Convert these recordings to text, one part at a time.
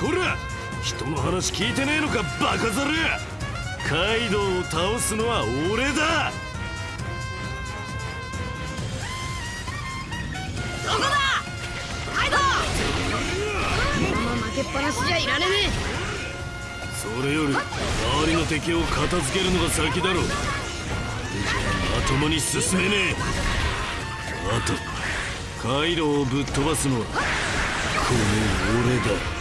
こら人の話聞いてねえのかバカザルカイドウを倒すのは俺だ。どこだ？カイドウ！このまま負けっぱなしじゃいられねそれより周りの敵を片付けるのが先だろう。まともに進めねえ。あとカイドウをぶっ飛ばすのはこの俺だ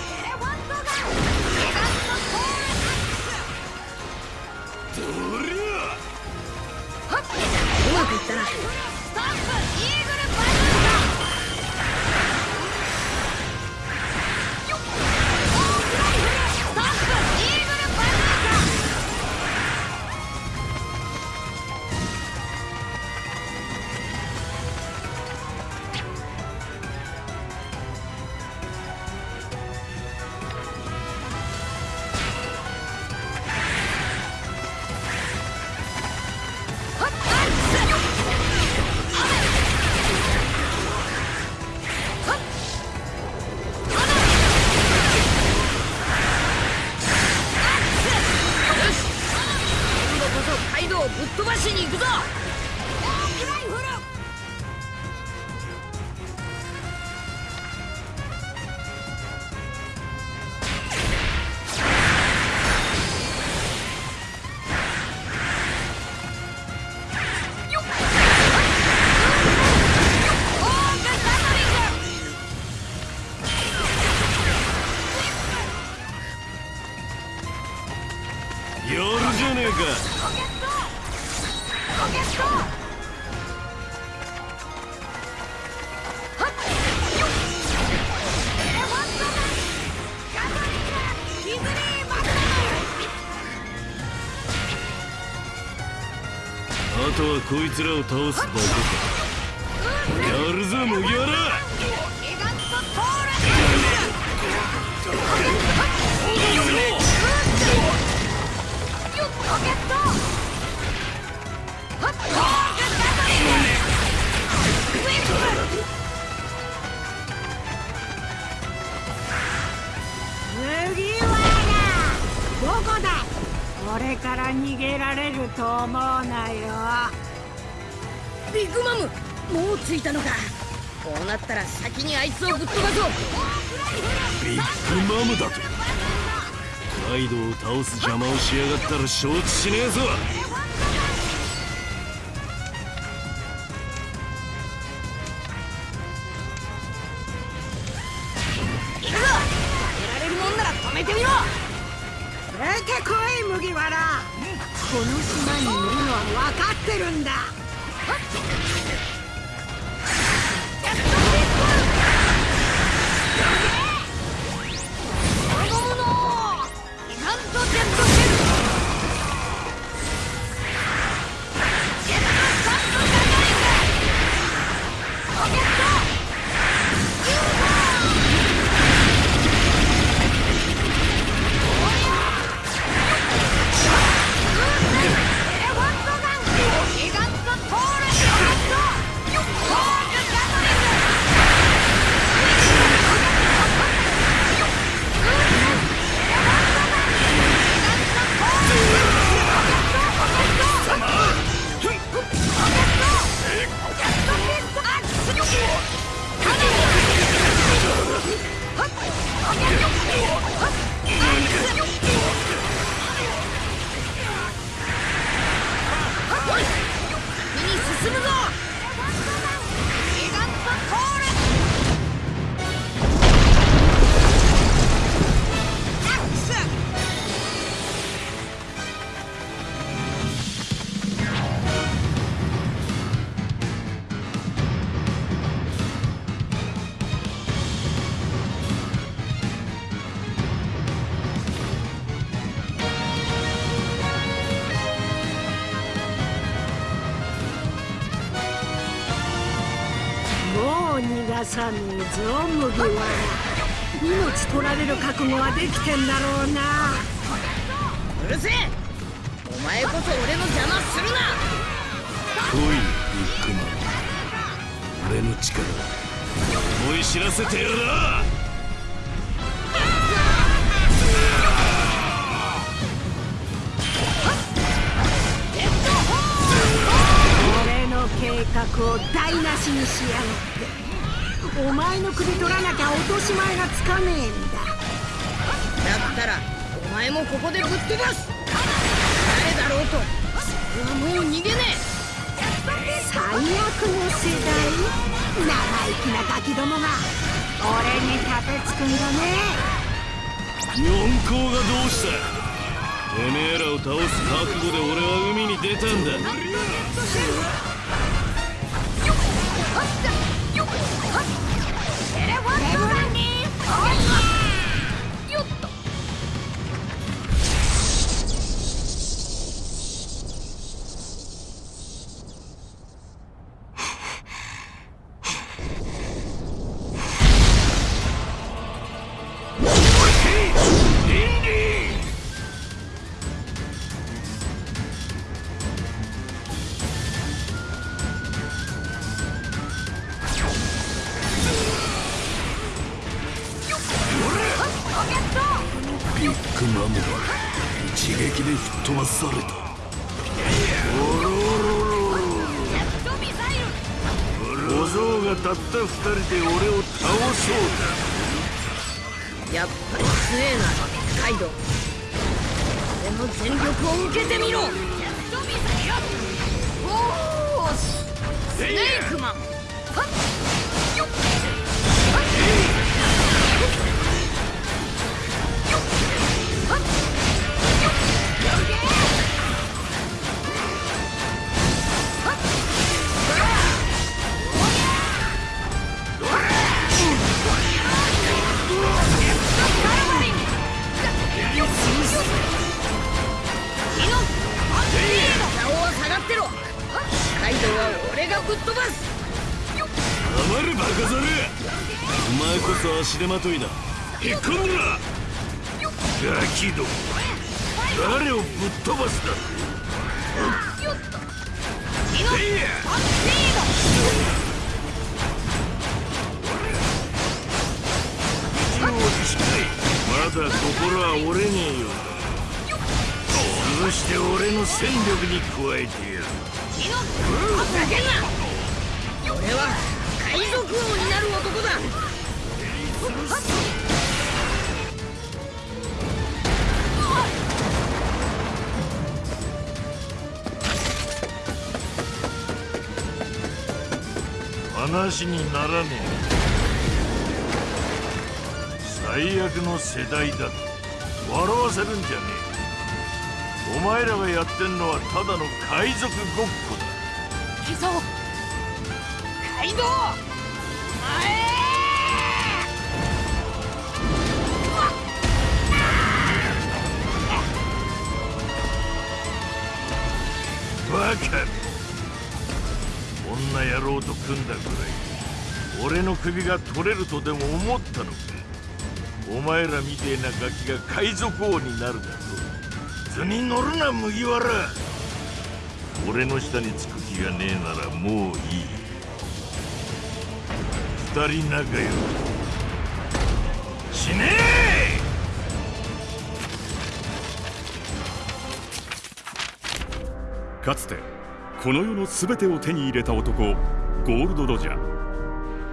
こいつらを倒すだけか。やるぞ麦わら。これから逃げられると思うなよ。ビッグマムもう着いたのか。こうなったら先にあいつをぶっ飛ばそう。ビッグマムだと。カイドウを倒す邪魔をしやがったら承知しねえぞ。行くぞやられるもんなら止めてみろ。出てこい麦わら。この島にいるのは分かってるんだ悟はできてんだろうの世代生意気なガキどもが俺に立てつくんだね。四皇がどうした？てめえらを倒す覚悟で俺は海に出たんだ。ビこそ足手まといだへっこんでらガキども。誰をぶっ飛ばすだ。話にならねえ。最悪の世代だと。笑わせるんじゃねえ。お前らがやってんのはただの海賊ごっこだ。行くぞカイドウバカ。女野郎と組んだぐらい俺の首が取れるとでも思ったのか？お前らみてえなガキが海賊王になるだと図に乗るな麦わら。俺の下につく気がねえならもういい。二人仲良く死ね！えかつてこの世の全てを手に入れた男ゴールド・ロジャー。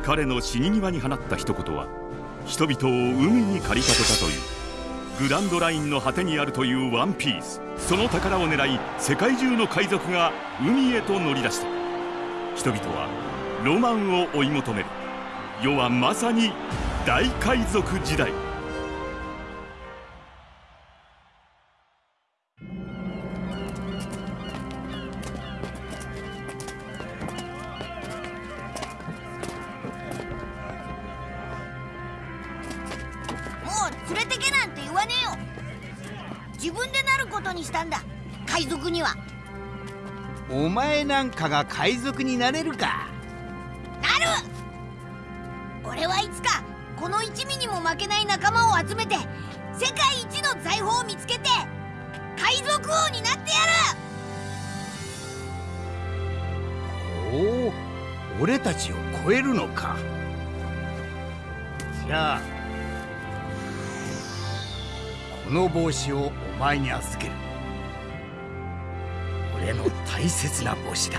彼の死に際に放った一言は人々を海に駆り立てたというグランドラインの果てにあるというワンピース。その宝を狙い世界中の海賊が海へと乗り出した。人々はロマンを追い求める。世はまさに大海賊時代。前なんかが海賊になれるか。なる！俺はいつかこの一味にも負けない仲間を集めて世界一の財宝を見つけて海賊王になってやる！おお俺たちを超えるのか。じゃあこの帽子をお前に預ける大切な帽子だ。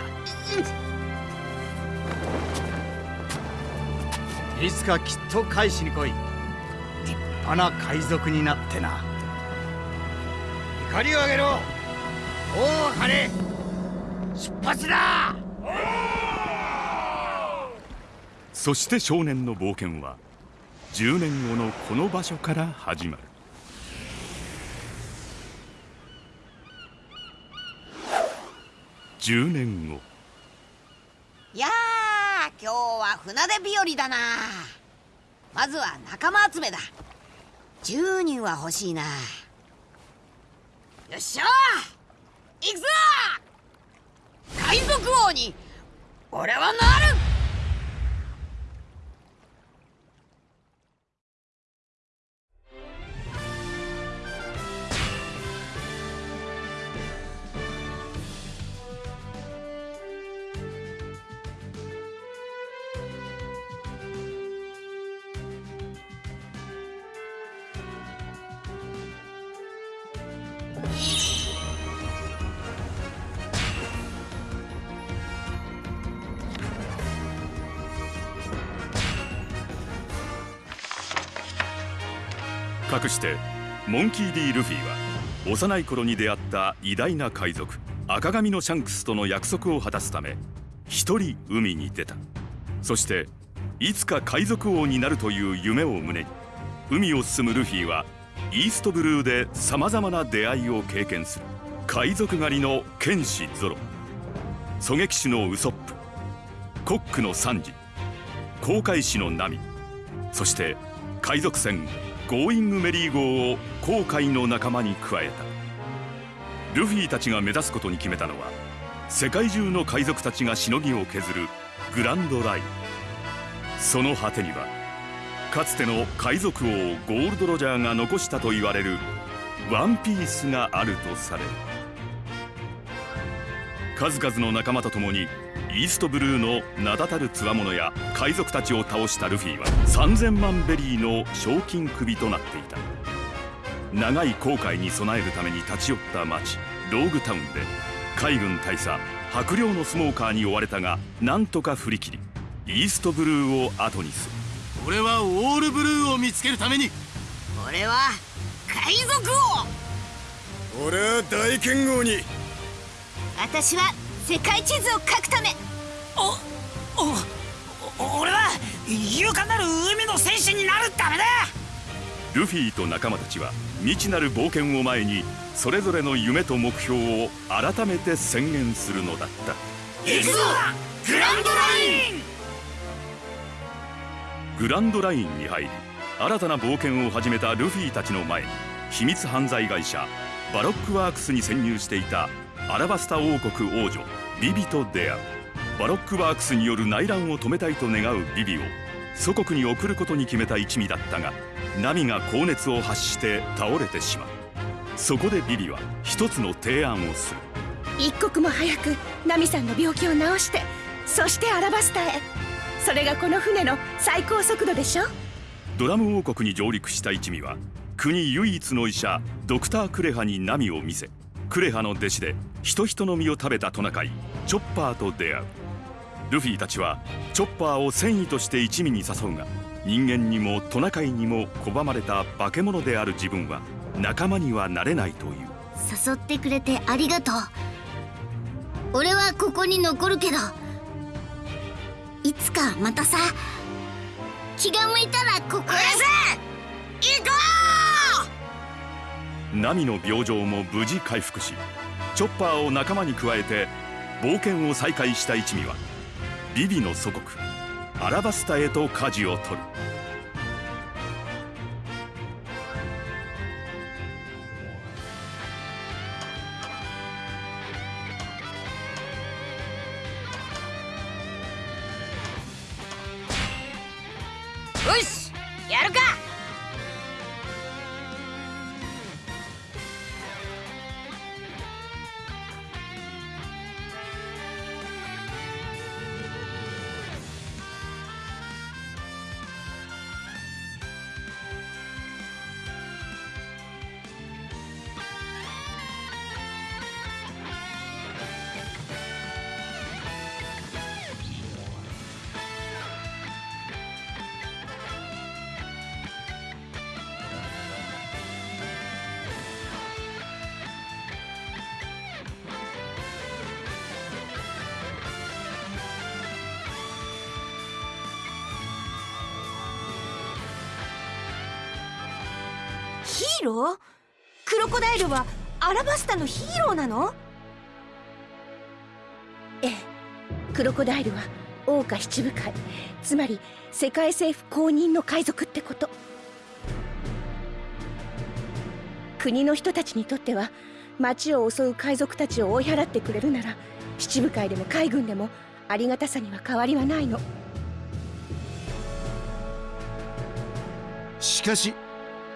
いつかきっと返しに来い。立派な海賊になってな。怒りを上げろ。大茜出発だ。そして少年の冒険は10年後のこの場所から始まる10年後。いやー今日は船出日和だな。まずは仲間集めだ。10人は欲しいな。よっしゃ。行くぞ。海賊王に俺はなる。してモンキー・ディ・ルフィは幼い頃に出会った偉大な海賊赤髪のシャンクスとの約束を果たすため一人海に出た。そしていつか海賊王になるという夢を胸に海を進むルフィはイーストブルーでさまざまな出会いを経験する海賊狩りの剣士ゾロ。狙撃手のウソップコックのサンジ航海士のナミそして海賊船ゴーイングメリー号を航海の仲間に加えた。ルフィたちが目指すことに決めたのは世界中の海賊たちがしのぎを削るグランドライン。その果てにはかつての海賊王ゴールド・ロジャーが残したと言われるワンピースがあるとされる。数々の仲間と共にイーストブルーの名だたる強者や海賊たちを倒したルフィは3000万ベリーの賞金首となっていた。長い航海に備えるために立ち寄った町ローグタウンで海軍大佐白猟のスモーカーに追われたがなんとか振り切りイーストブルーを後にする。俺はオールブルーを見つけるために。俺は海賊王。俺は大剣豪に。私は世界地図を書くため。おお俺は勇敢なる海の戦士になるためだ。ルフィと仲間たちは未知なる冒険を前にそれぞれの夢と目標を改めて宣言するのだった。行くぞグランドライン。グランドラインに入り新たな冒険を始めたルフィたちの前に秘密犯罪会社バロックワークスに潜入していたアラバスタ王国王女ビビと出会う。バロックワークスによる内乱を止めたいと願うビビを祖国に送ることに決めた一味だったがナミが高熱を発して倒れてしまう。そこでビビは一つの提案をする。一刻も早くナミさんの病気を治してそしてアラバスタへ。それがこの船の最高速度でしょ？ドラム王国に上陸した一味は国唯一の医者ドクター・クレハにナミを見せクレハの弟子で人人の実を食べたトナカイチョッパーと出会う。ルフィたちはチョッパーを戦意として一味に誘うが人間にもトナカイにも拒まれた化け物である自分は仲間にはなれないという。誘ってくれてありがとう。俺はここに残るけどいつかまたさ気が向いたらここへ。行こナミの病状も無事回復しチョッパーを仲間に加えて冒険を再開した一味はビビの祖国アラバスタへと舵を取る。よしやるか！ロー？クロコダイルはアラバスタのヒーローなの？ええ。クロコダイルは桜花七部会。つまり世界政府公認の海賊ってこと。国の人たちにとっては町を襲う海賊たちを追い払ってくれるなら七部会でも海軍でもありがたさには変わりはないの。しかし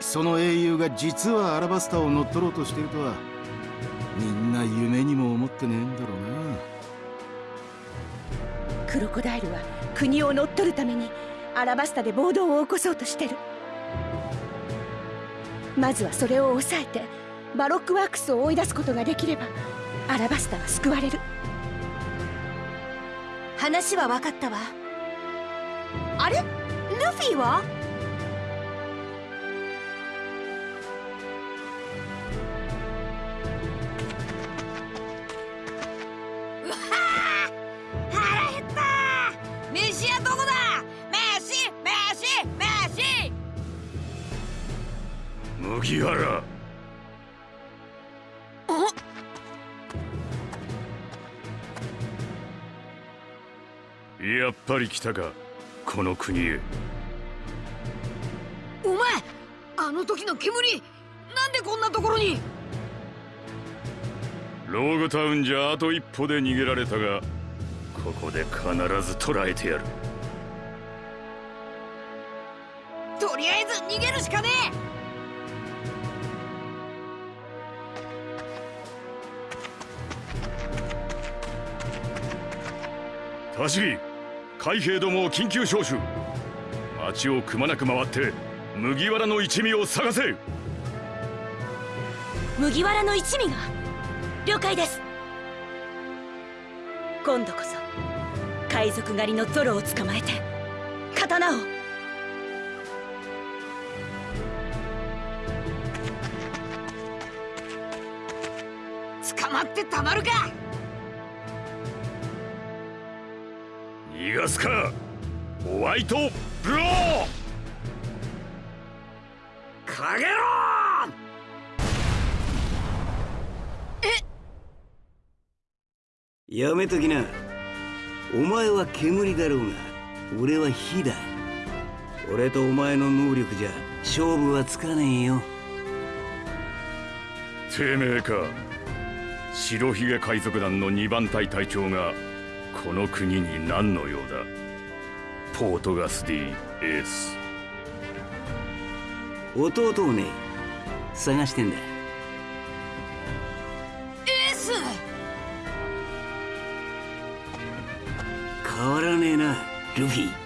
その英雄が実はアラバスタを乗っ取ろうとしているとはみんな夢にも思ってねえんだろうな。クロコダイルは国を乗っ取るためにアラバスタで暴動を起こそうとしてる。まずはそれを抑えてバロックワークスを追い出すことができればアラバスタは救われる。話は分かったわ。あれ？ルフィは？麦わらやっぱり来たかこの国へ。お前あの時の煙なんでこんなところに？ローグタウンじゃあと一歩で逃げられたがここで必ず捕らえてやる。とりあえず逃げるしかねタシギ海兵どもを緊急招集。町をくまなく回って麦わらの一味を探せ。麦わらの一味が？了解です。今度こそ海賊狩りのゾロを捕まえて刀を。捕まってたまるか逃がすか。ホワイトブロー。かげろやめときな。お前は煙だろうが俺は火だ。俺とお前の能力じゃ勝負はつかねえよ。てめえか。白ひげ海賊団の二番隊隊長がこの国に何の用だ？ポートガス・ディ・エース弟をね探してんだ。エース変わらねえなルフィ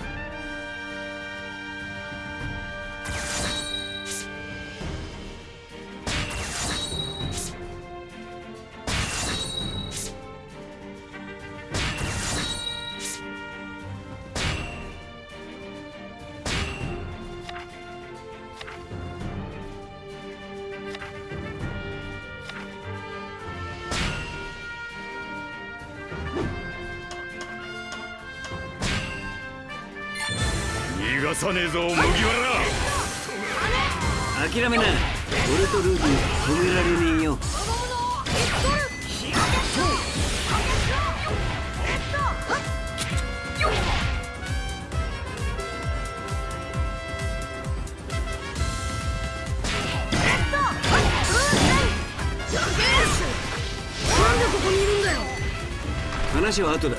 話は後だ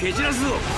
蹴散らすぞ。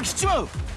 が来ちまう。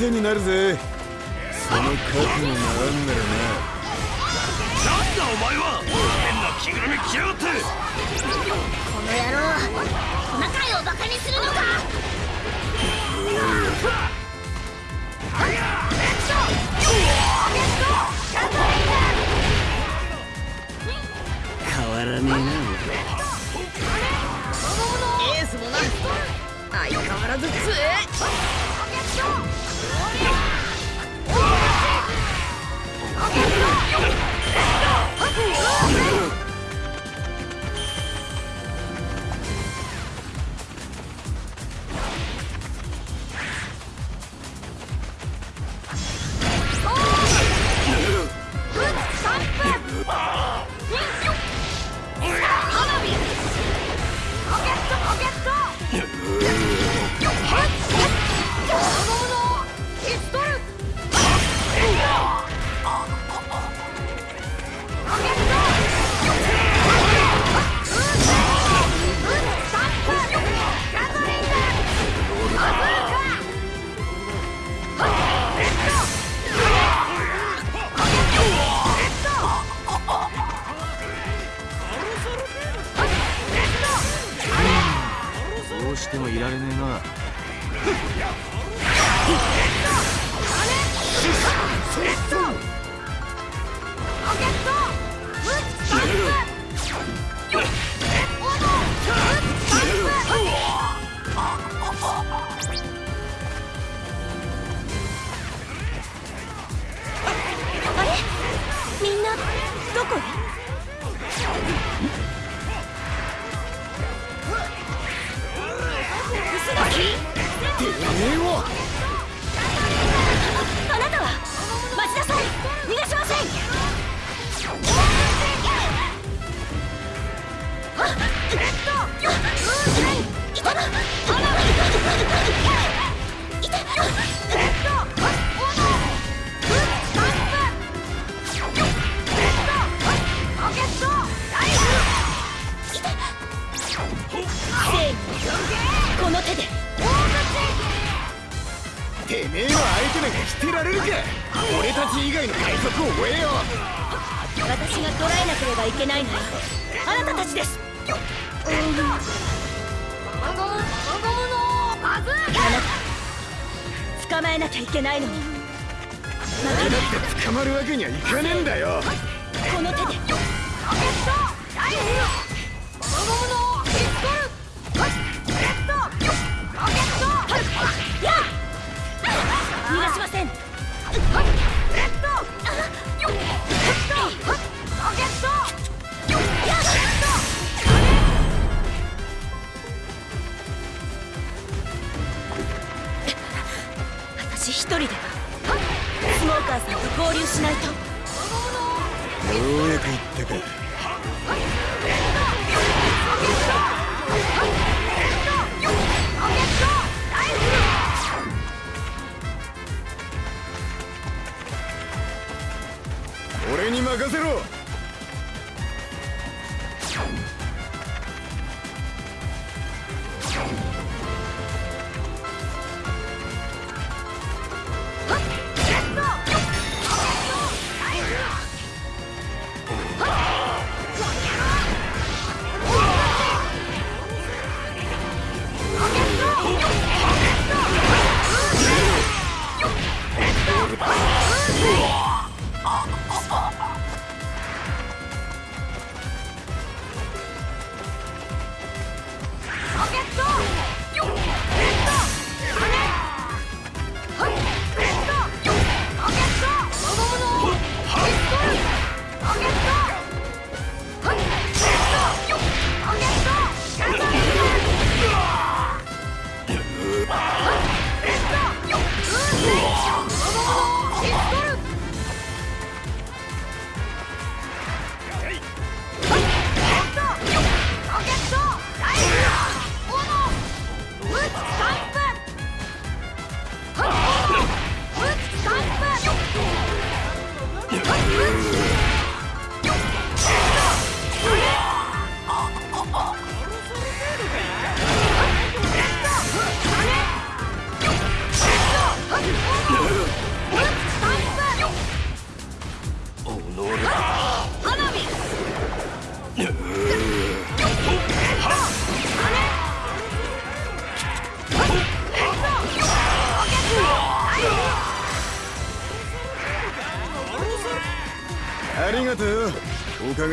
手になるぜ。その覚悟があんならね。られるか。俺たち以外の海賊を追えよ。私が捕らえなければいけないのはあなたたちです。あなた捕まえなきゃいけないのに。俺だって捕まるわけにはいかねえんだよ。この手で。逃がしません私一人ではスモーカーさんと合流しないと。ようやく言ったか俺に任せろ。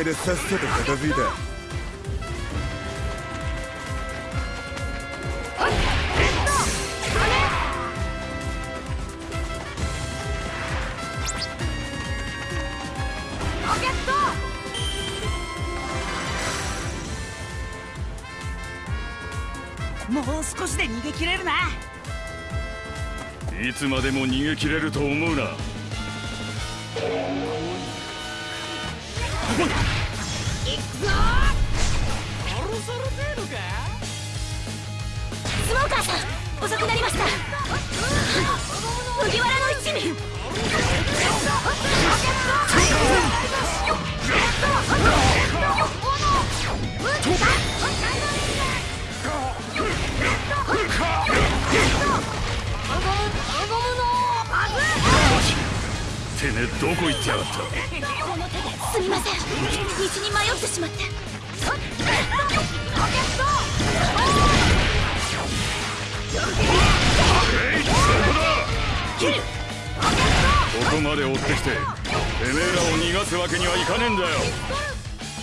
でさっさと片付いたもう少しで逃げ切れるな。いつまでも逃げ切れると思うな。行くぞスモーカーさん遅くなりました麦わらの一味てめえどこ行ってやがったすみません。道に迷ってしまって。ここまで追ってきててめえらを逃がすわけにはいかねえんだよ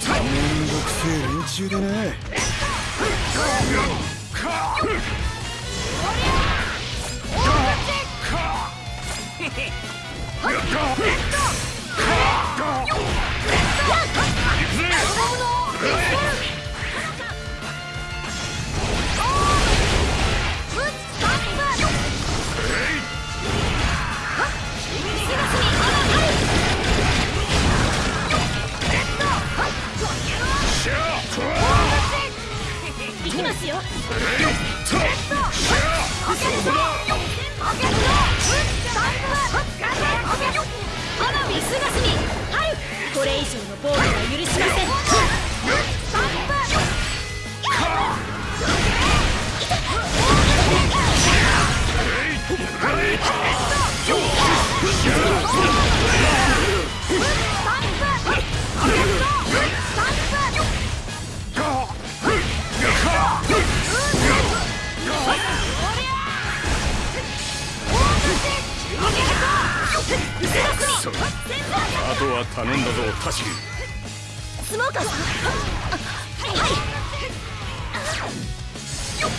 めんどくせえ連中よ。花火すがすみはいこれ以上の暴力は許しませんあとは頼んだぞタシスモーカーさんはいよっ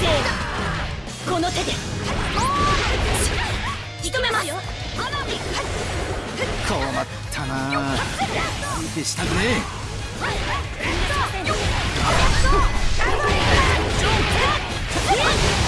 せーの？この手で仕留めますよ困ったな相手したくねえ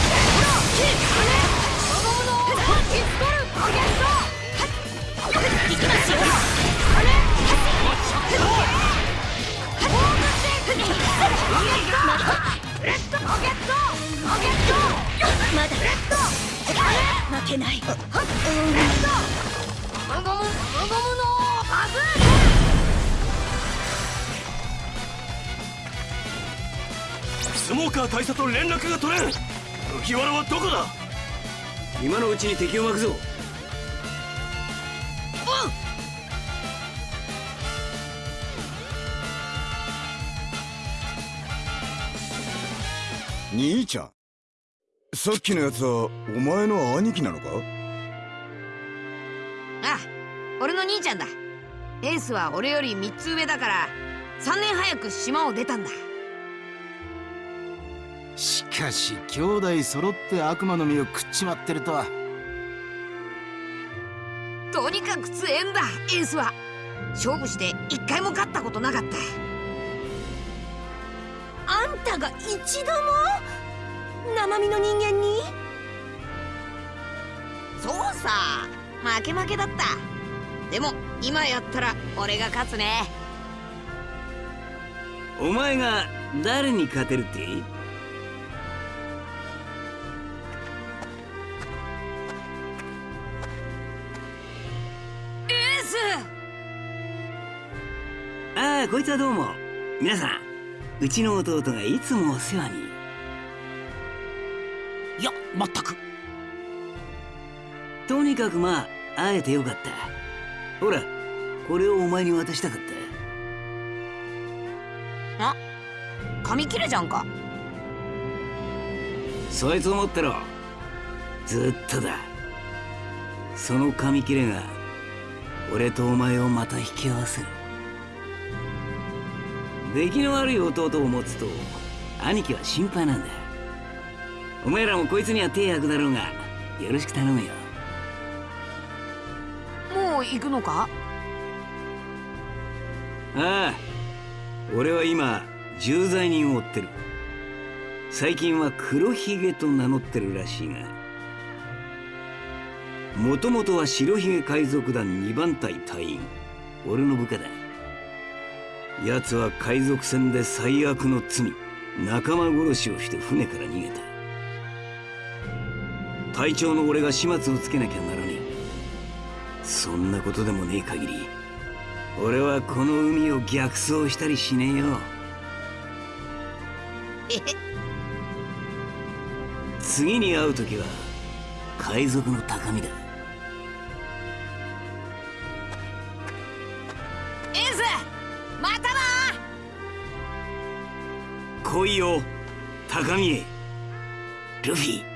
スモーカー大佐と連絡が取れん。麦わらはどこだ？今のうちに敵を巻くぞ。え兄ちゃん。さっきのやつはお前の兄貴なのか？あ俺の兄ちゃんだ。エースは俺より3つ上だから3年早く島を出たんだしかし兄弟揃って悪魔の実を食っちまってるとは。とにかく強えんだエースは。勝負して一回も勝ったことなかった。あんたが一度も生身の人間に？そうさ負け負けだった。でも今やったら俺が勝つね。お前が誰に勝てるってこいつはどうも。皆さんうちの弟がいつもお世話に。いやまったく。とにかくまあ会えてよかった。ほらこれをお前に渡したかった。あ紙切れじゃんか。そいつを持ってろ。ずっとだ。その紙切れが俺とお前をまた引き合わせる出来の悪い弟を持つと兄貴は心配なんだ。お前らもこいつには手役だろうがよろしく頼むよ。もう行くのか？ああ俺は今重罪人を追ってる。最近は黒ひげと名乗ってるらしいがもともとは白ひげ海賊団2番隊隊員。俺の部下だ奴は海賊船で最悪の罪仲間殺しをして船から逃げた。隊長の俺が始末をつけなきゃならねえ。そんなことでもねえ限り俺はこの海を逆走したりしねえよ。次に会う時は海賊の高みだ来いよ高みへ。ルフィ。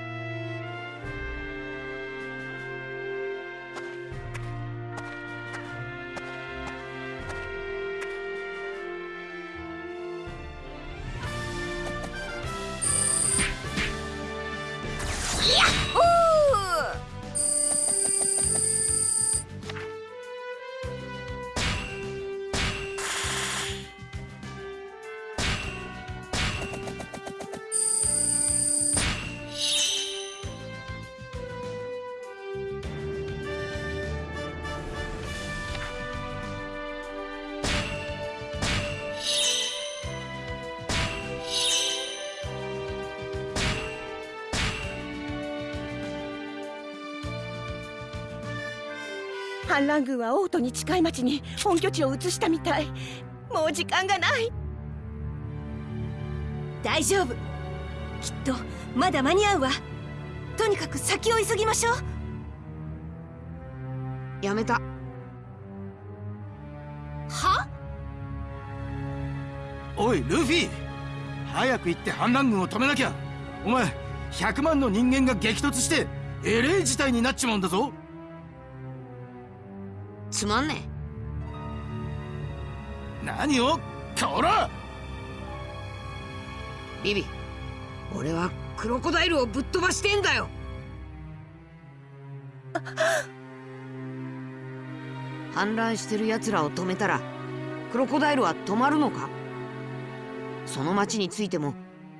反乱軍は王都に近い町に本拠地を移したみたい。もう時間がない。大丈夫。きっとまだ間に合うわ。とにかく先を急ぎましょう。やめた。は？おいルフィ。早く行って反乱軍を止めなきゃ。お前100万の人間が激突してえれえ事態になっちまうんだぞつまんね何を？こらえビビ俺はクロコダイルをぶっ飛ばしてんだよ。反乱してる奴らを止めたらクロコダイルは止まるのか？その町についても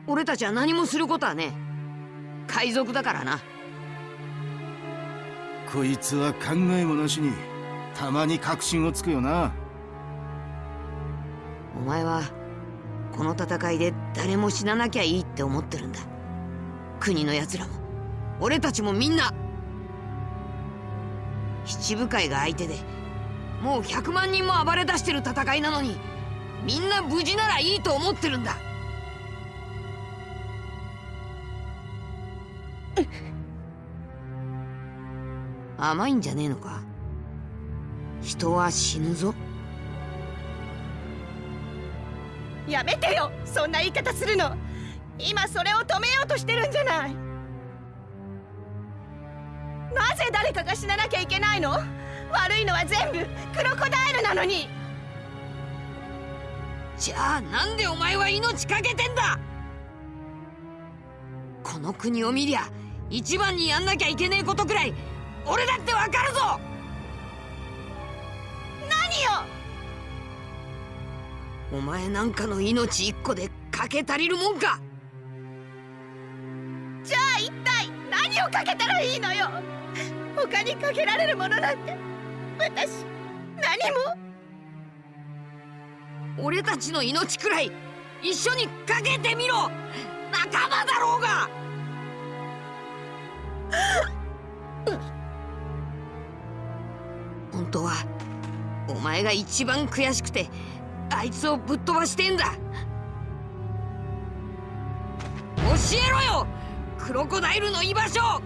俺たちは何もすることはねえ。海賊だからな。こいつは考えもなしにたまに確信をつくよな。お前はこの戦いで誰も死ななきゃいいって思ってるんだ。国の奴らも。俺たちもみんな。七部会が相手でもう100万人も暴れ出してる戦いなのにみんな無事ならいいと思ってるんだ。甘いんじゃねえのか？人は死ぬぞ。やめてよ。そんな言い方するの。今それを止めようとしてるんじゃない。なぜ誰かが死ななきゃいけないの？悪いのは全部クロコダイルなのに。じゃあなんでお前は命かけてんだ？この国を見りゃ一番にやんなきゃいけねえことくらい俺だってわかるぞお前なんかの命一個でかけ足りるもんか。じゃあ一体何をかけたらいいのよ。他にかけられるものなんて。私何も。俺たちの命くらい一緒にかけてみろ。仲間だろうが。本当はお前が一番悔しくてあいつをぶっ飛ばしてんだ。教えろよクロコダイルの居場所。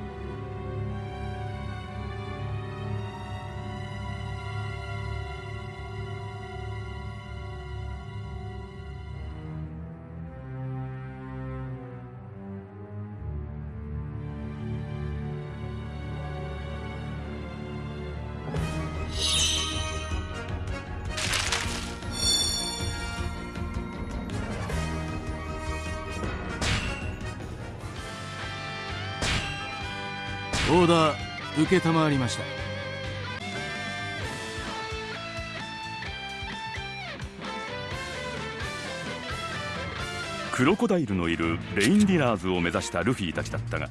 オーダー承りました。クロコダイルのいるレインディナーズを目指したルフィたちだったが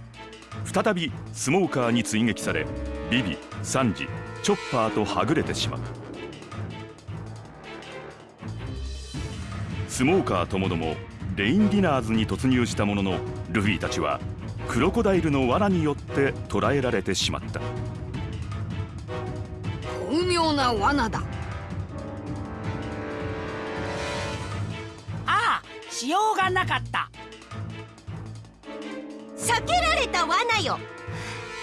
再びスモーカーに追撃されビビサンジチョッパーとはぐれてしまう。スモーカーともどもレインディナーズに突入したもののルフィたちはクロコダイルの罠によって捕らえられてしまった。巧妙な罠だ。ああしようがなかった。避けられた罠よ。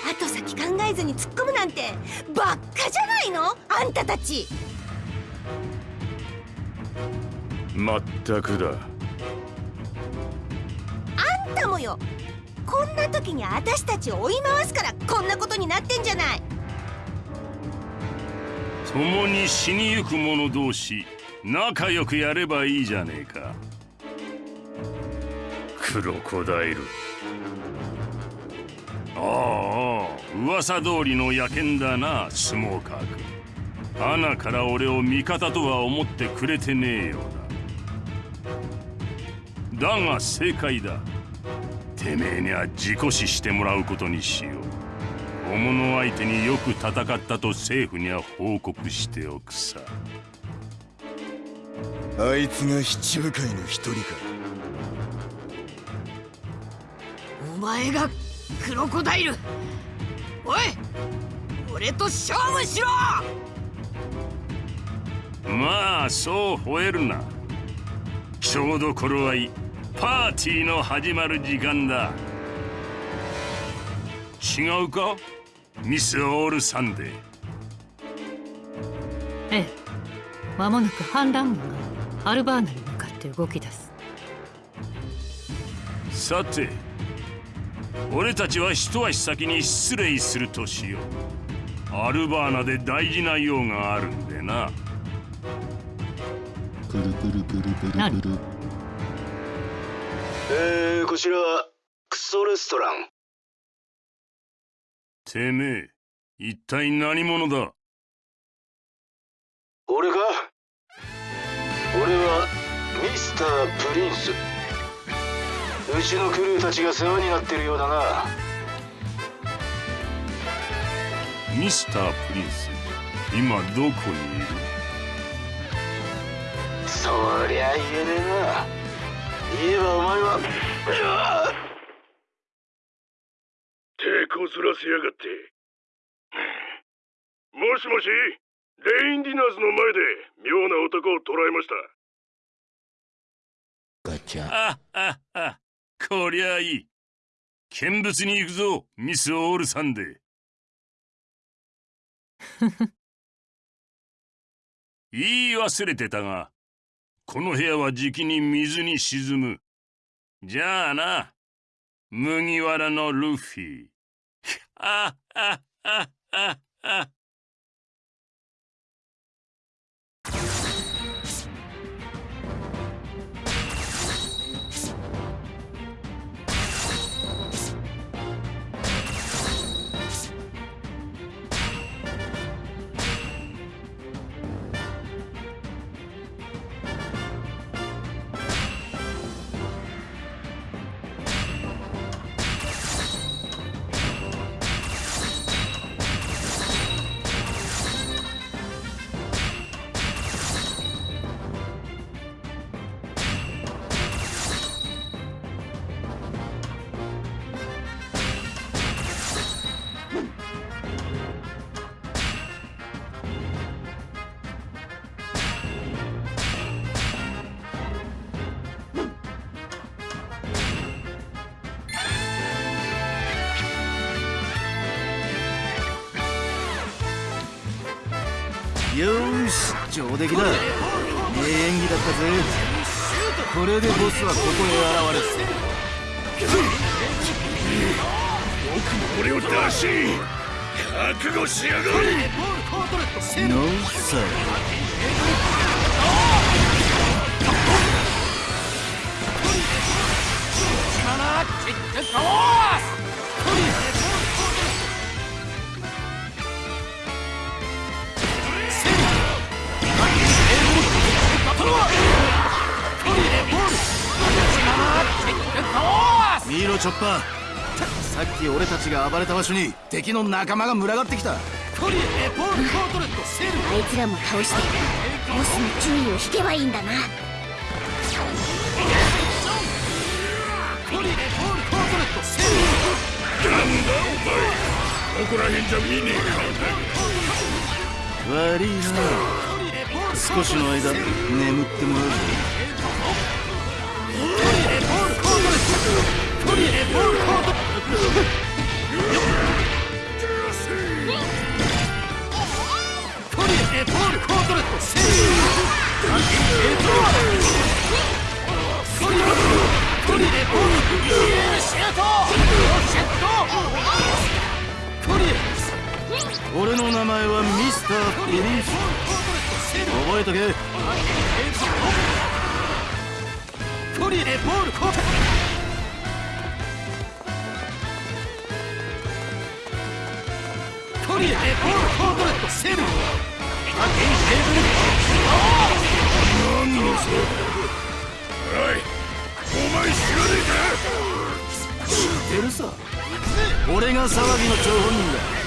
後先考えずに突っ込むなんてばっかじゃないの？あんたたち。まったくだ。あんたもよこんな時に私たちを追い回すからこんなことになってんじゃない。共に死にゆく者同士仲良くやればいいじゃねえか。クロコダイル。ああ噂通りの野犬だなスモーカー君。穴から俺を味方とは思ってくれてねえようだ。だが正解だ。てめえには自己死してもらうことにしよう。小物相手によく戦ったと政府には報告しておくさ。あいつが七部会の一人か。お前がクロコダイル。おい俺と勝負しろ！まあそう吠えるな。ちょうど頃合いパーティーの始まる時間だ。違うか？ミス・オール・サンデーええ。間もなく反乱軍がアルバーナに向かって動き出す。さて俺たちは一足先に失礼するとしよう。アルバーナで大事な用があるんでな。プルプルプルプルプ何？ルえー、こちらクソレストラン。てめえ一体何者だ？俺か俺はミスター・プリンス。うちのクルーたちが世話になってるようだな。ミスター・プリンス今どこにいる？そりゃ言えねえなばお前は手こずらせやがって。もしもしレインディナーズの前で妙な男を捕らえました。ガチャ。あああこりゃいい。見物に行くぞミス・オールサンデー。言い忘れてたがこの部屋はじきに水に沈むじゃあな麦わらのルフィ。あああああ上出来だ。ええ演技だったぜ。これでボスはここへ現れる俺を出し覚悟しやがれ。ノーサ力よチョッパー。さっき俺たちが暴れた場所に敵の仲間が群がってきた。コリエポール・コートレットセル。あいつらも倒してボスの注意を引けばいいんだな。コリエポール・コートレットセル。ここら辺じゃ見ね悪いな少しの間眠ってもらうぞコリエポール・コートリエ俺の名前はミスター・プリンス覚えとけコリエポール・コートリエポール・コートレットセルアゲイテーブル何のそおいお前知らねえか知ってるさ俺が騒ぎの張本人だ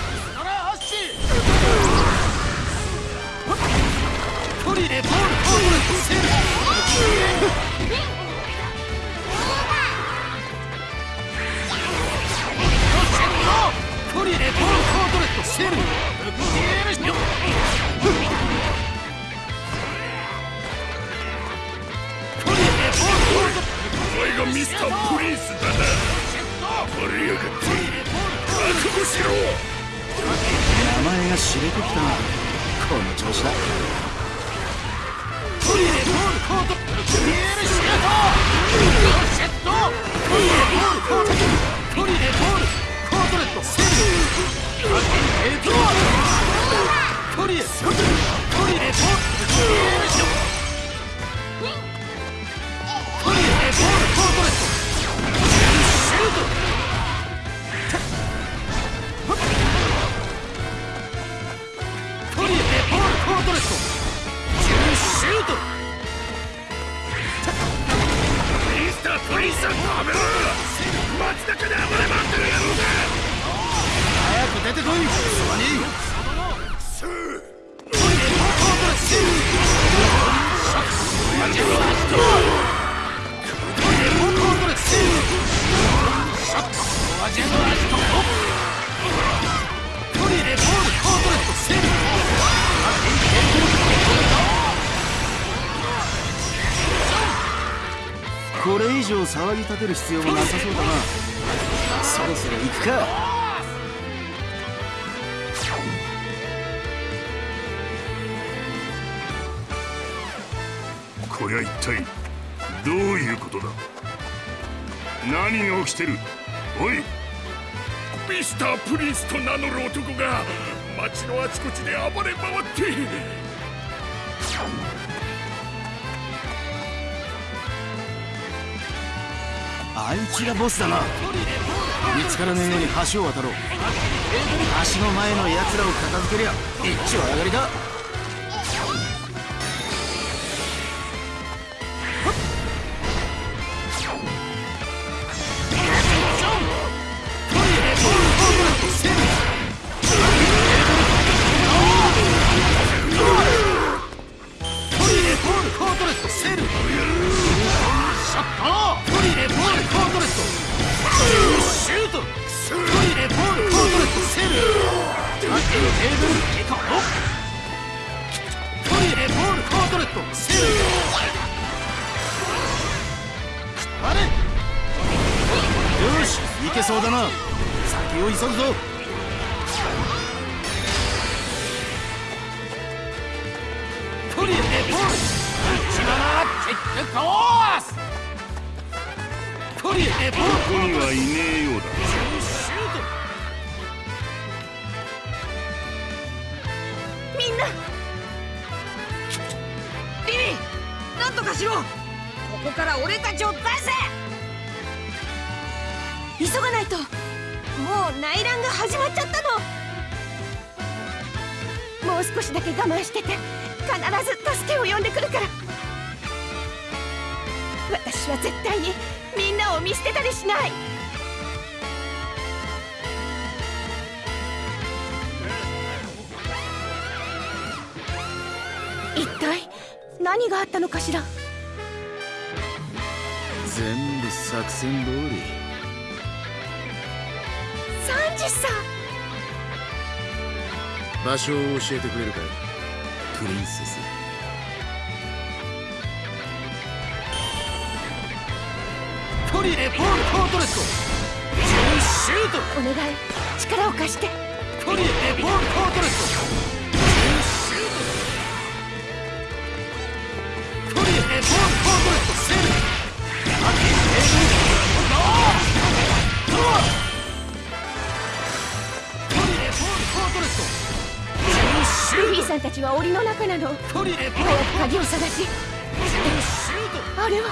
ミスタープリンスだな暴れやがって覚悟しろ知れてきたな。この調子だ。コリエポール・コートリエルシュートシェットコリエポール・コートコリエポール・コートレットセルエクロコリエコリエポール・リエルシュートコリエポール・コートレットシュートたプリンさんの雨街中で暴れ回ってる野郎だ早く出てこいスワニスーコリこれ以上騒ぎ立てる必要もなさそうだな。そろそろ行くか。こりゃ一体どういうことだ？何が起きてる？おい！ミスタープリンスと名乗る男が街のあちこちで暴れ回って。あいつがボスだな。見つからねえように橋を渡ろう。橋の前の奴らを片付けりゃ一丁上がりだ。トレットセルあれよしいけそうだな。先を急ぐぞ。コリエポール。一番キックコースコリエポールここにはいねえようだ。んとかしろここから俺たちを出せ。急がないと。もう内乱が始まっちゃったの。もう少しだけ我慢してて。必ず助けを呼んでくるから。私は絶対にみんなを見捨てたりしない。何があったのかしら？全部作戦通り。サンジさん！場所を教えてくれるかプリンセス。トリレポールコートレット。シュート！お願い。力を貸して。トリレポールコートレットさんたちは檻の中なの早く鍵を探しあれは。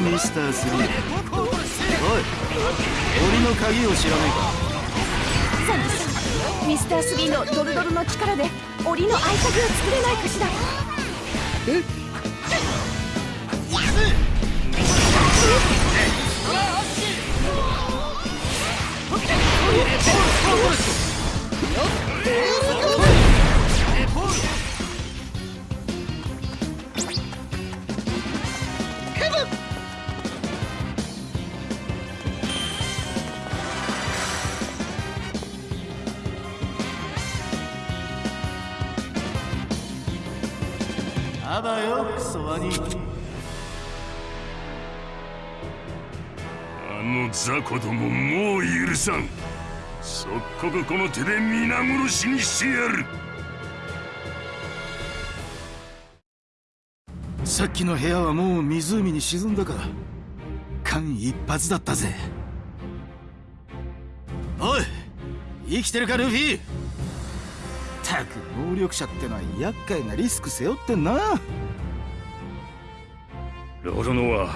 ミスター3おい。檻の鍵を知らねサンジさんミスタースギーのドルドルの力で檻の合鍵を作れないかしら。え？っよクソワニあの雑魚どももう許さん。即刻この手で皆殺しにしてやる。さっきの部屋はもう湖に沈んだか間一髪だったぜ。おい生きてるかルフィ。たく能力者ってのは厄介なリスク背負ってんなロロノは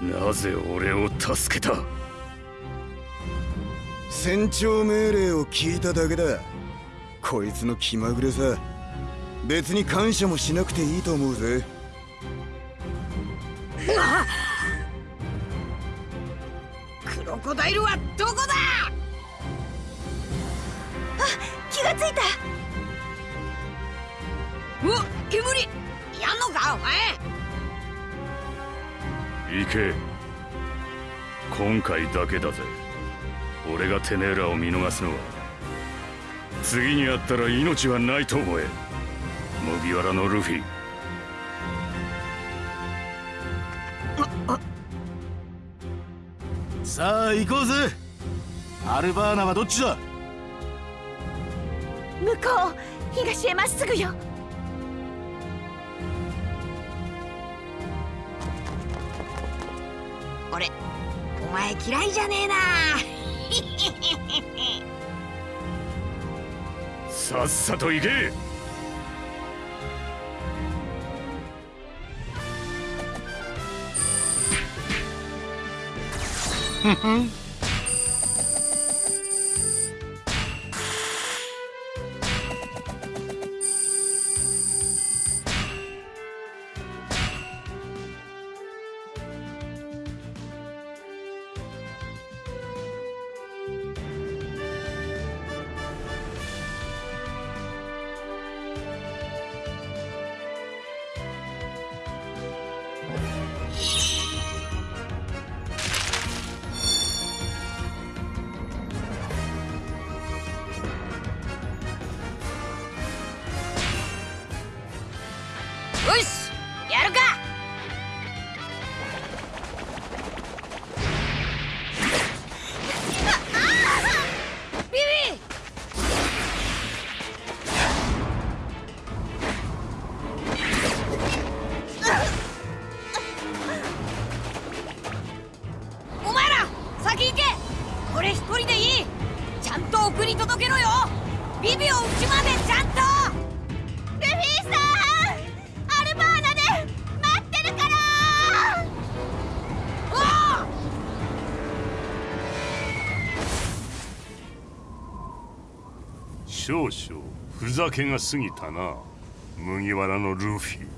なぜ俺を助けた？船長命令を聞いただけだ。こいつの気まぐれさ。別に感謝もしなくていいと思うぜ。クロコダイルはどこだ？気がついた。うわ煙。やんのかお前行け。今回だけだぜ。俺がてめえらを見逃すのは。次に会ったら命はないと思え。麦わらのルフィ。さあ行こうぜ。アルバーナはどっちだ？向こう。東へまっすぐよ前嫌いじゃねえな。さっさと行け。ふふんふざけが過ぎたな。麦わらのルフィ。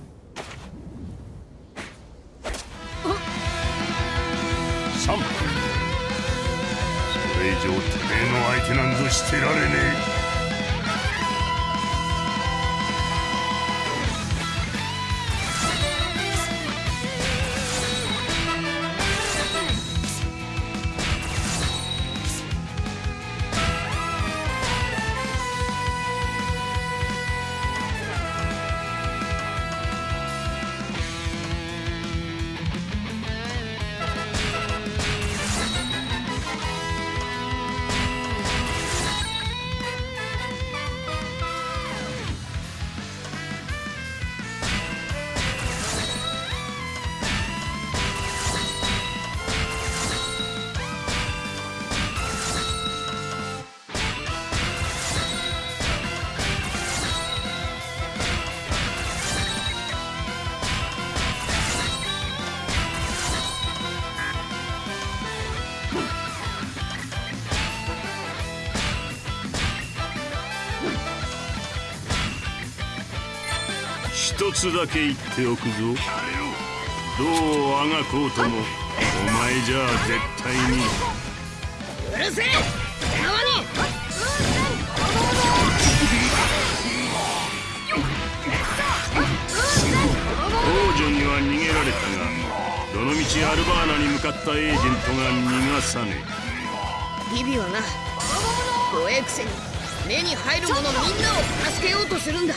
一つだけ言っておくぞ。どうあがこうともお前じゃあ絶対に。うるせえ！縄に！王女には逃げられたがどのみちアルバーナに向かったエージェントが逃がさねビビはな。怖えくせに目に入る者みんなを助けようとするんだ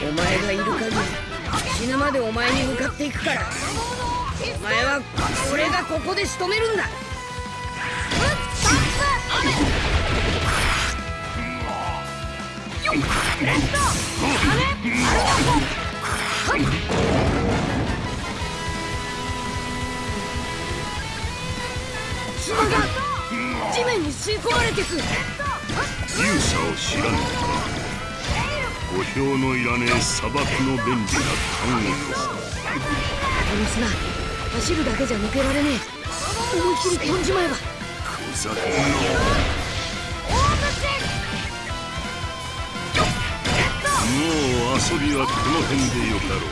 お前がいる限り死ぬまでお前に向かっていくから。お前は俺がここで仕留めるんだ。砂が地面に吸い込まれてく。勇者を知らぬか五票のいらねえ砂漠の便利な看護師この砂走るだけじゃ抜けられねえ。思いっきり飛んじまえば。小魚もう遊びはこの辺でよかろう。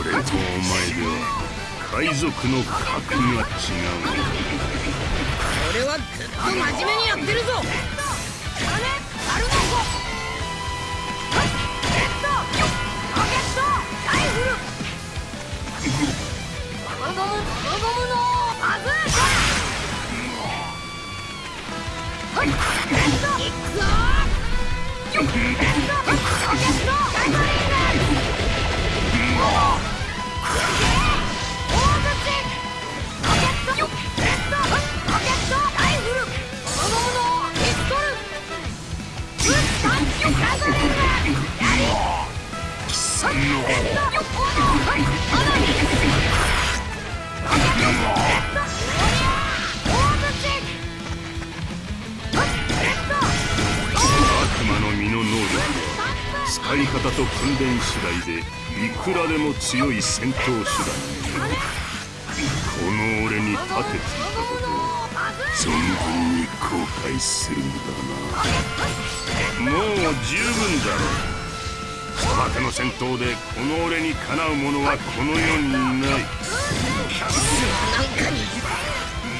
俺とお前では海賊の格が違う。俺はずっと真面目にやってるぞ悪は使い方と訓練次第でいくらでも強い戦闘手段この俺に立てついたことを存分に後悔するんだなもう十分だろう砂漠の戦闘でこの俺にかなう者はこの世にないなんかに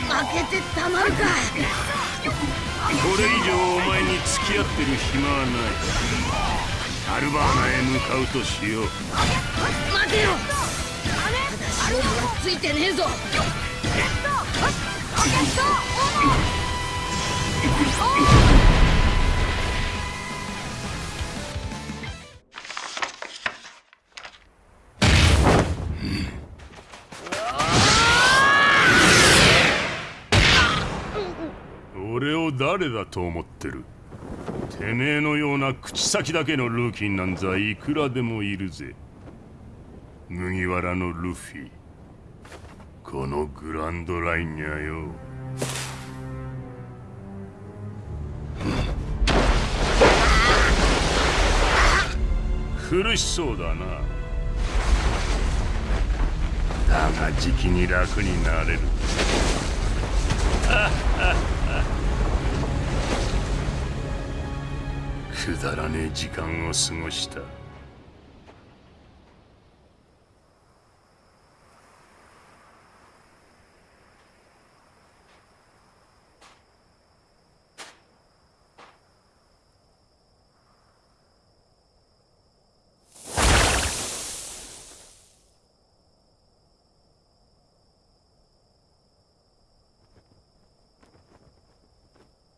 負けてたまるかこれ以上お前に付き合ってる暇はない。アルバーナへ向かうとしよう。待てよ。はついてねえぞ。俺を誰だと思ってるてめえのような口先だけのルーキーなんざいくらでもいるぜ。麦わらのルフィ。このグランドラインにゃよ。苦しそうだな。だがじきに楽になれる。くだらねえ時間を過ごした。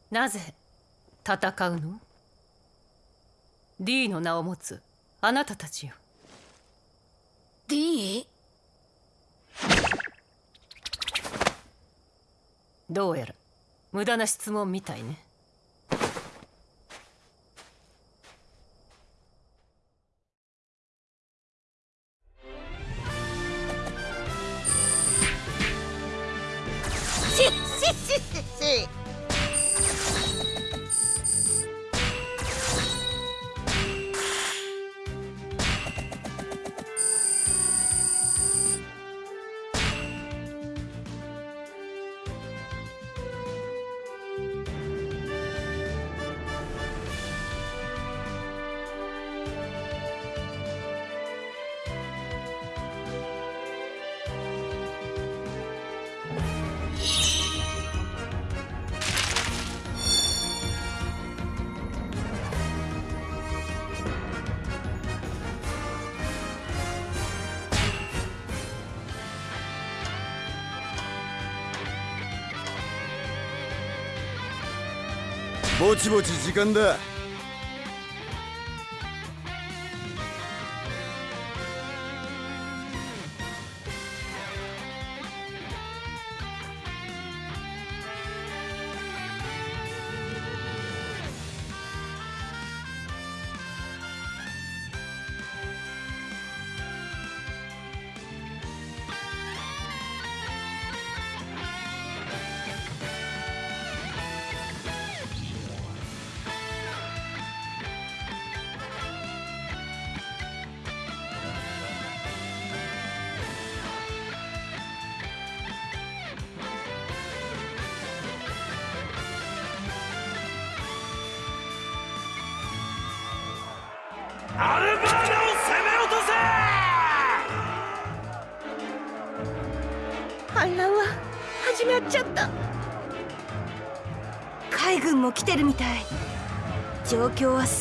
なぜ戦うの？?D の名を持つあなたたちよ D? どうやら無駄な質問みたいねぼちぼち時間だ。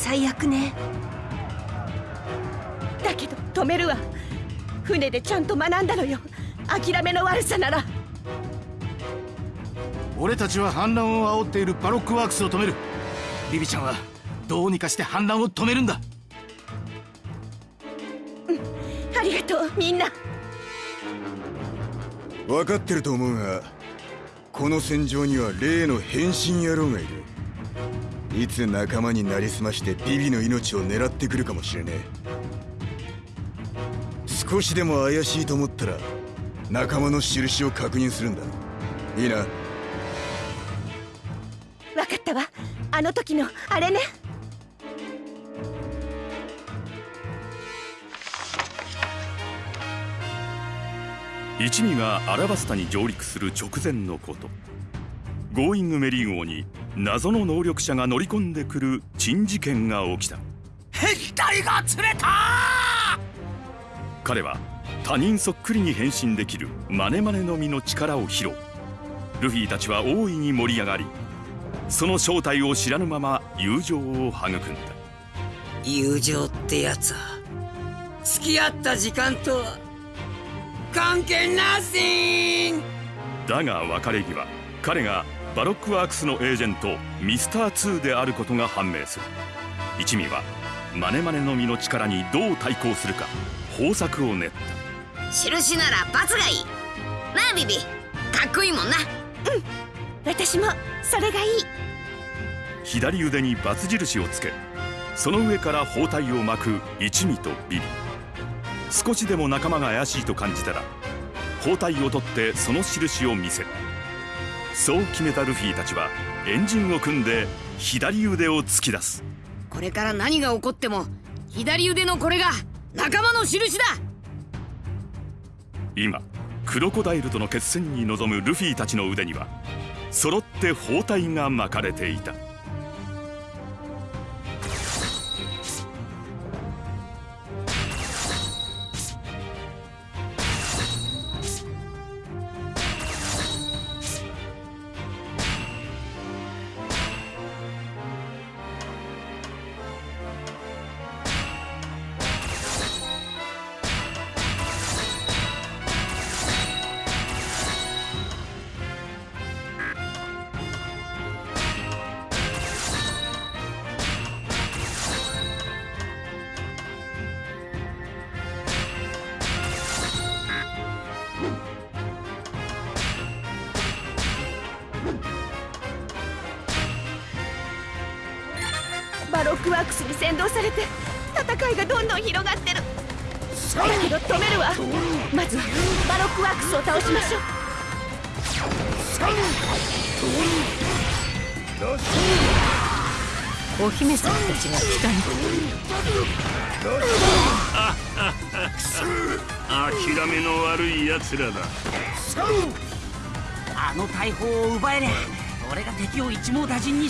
最悪ね。だけど止めるわ。船でちゃんと学んだのよ。諦めの悪さなら。俺たちは反乱を煽っているバロックワークスを止める。ビビちゃんはどうにかして反乱を止めるんだ。ありがとうみんな。分かってると思うがこの戦場には例の変身野郎がいるいつ仲間になりすましてビビの命を狙ってくるかもしれねえ。少しでも怪しいと思ったら仲間の印を確認するんだ。いいな。分かったわ。あの時のあれね。一味がアラバスタに上陸する直前のこと。ゴーイングメリー号に謎の能力者が乗り込んでくる珍事件が起きた。変態が釣れた！彼は他人そっくりに変身できるマネマネの実の力を披露。ルフィたちは大いに盛り上がりその正体を知らぬまま友情を育んだ。友情ってやつは付き合った時間とは関係 nothing！だが別れ際彼がバロックワークスのエージェントミスター2であることが判明する。一味はマネマネの実の力にどう対抗するか方策を練った。印ならバツがいい。なあビビ。かっこいいもんな。私もそれがいい。左腕にバツ印をつけその上から包帯を巻く一味とビビ。少しでも仲間が怪しいと感じたら包帯を取ってその印を見せるそう決めたルフィたちはエンジンを組んで左腕を突き出す。これから何が起こっても左腕のこれが仲間の印だ。今クロコダイルとの決戦に臨むルフィたちの腕には揃って包帯が巻かれていた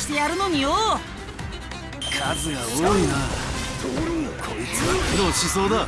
してやるのによ。数が多いな。こいつは苦労しそうだ。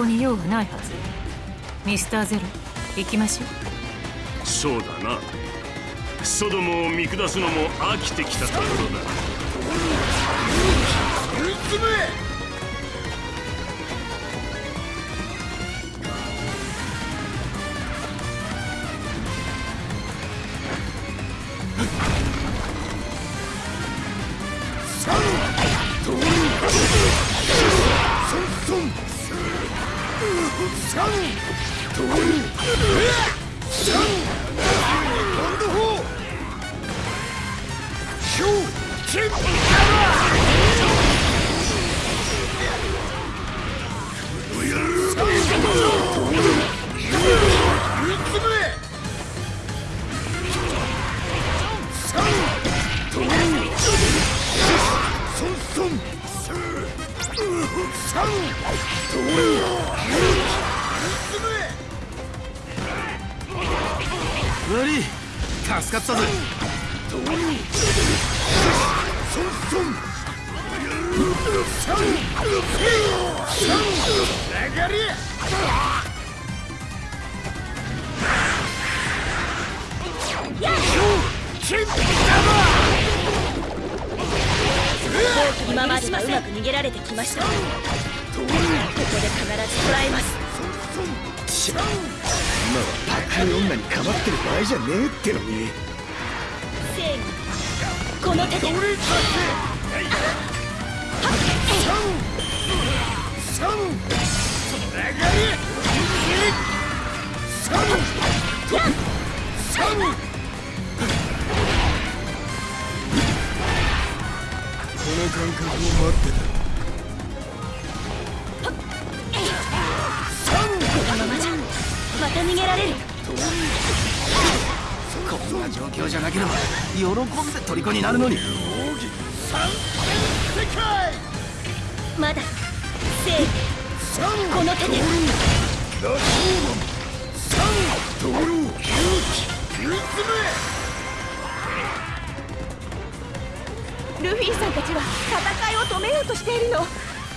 こに用はないはず。ミスターゼロ行きましょう。そうだな。ソドムを見下すのも飽きてきたところだ。うつぶ虜になるのに。まだ。セーフこの手で。ルフィさんたちは戦いを止めようとしているの。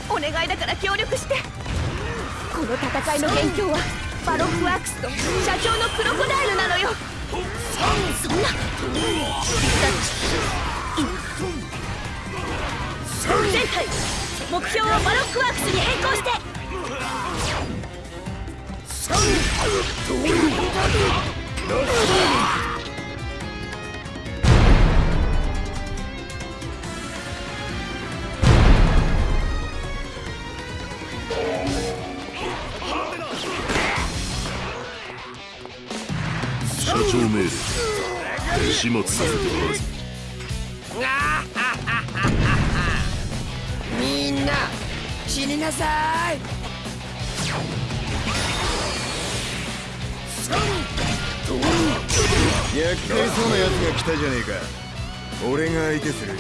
お願いだから協力して。この戦いの元凶は。バロックワークスと社長のクロコダイルなのよ。そんな。全体目標をバロックワークスに変更して社始末させてもらうぞみんな死になさい。厄介そうな奴が来たじゃねえか。俺が相手する。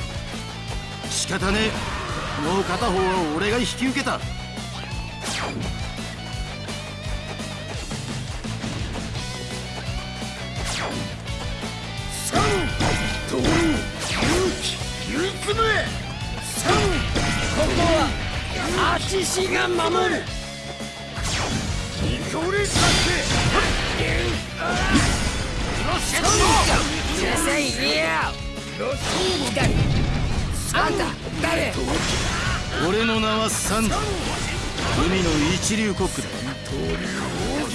仕方ねえ。もう片方は俺が引き受けたはアチシが守る。これさうるさいリア誰あんた誰俺の名はサンド海の一流コックだこ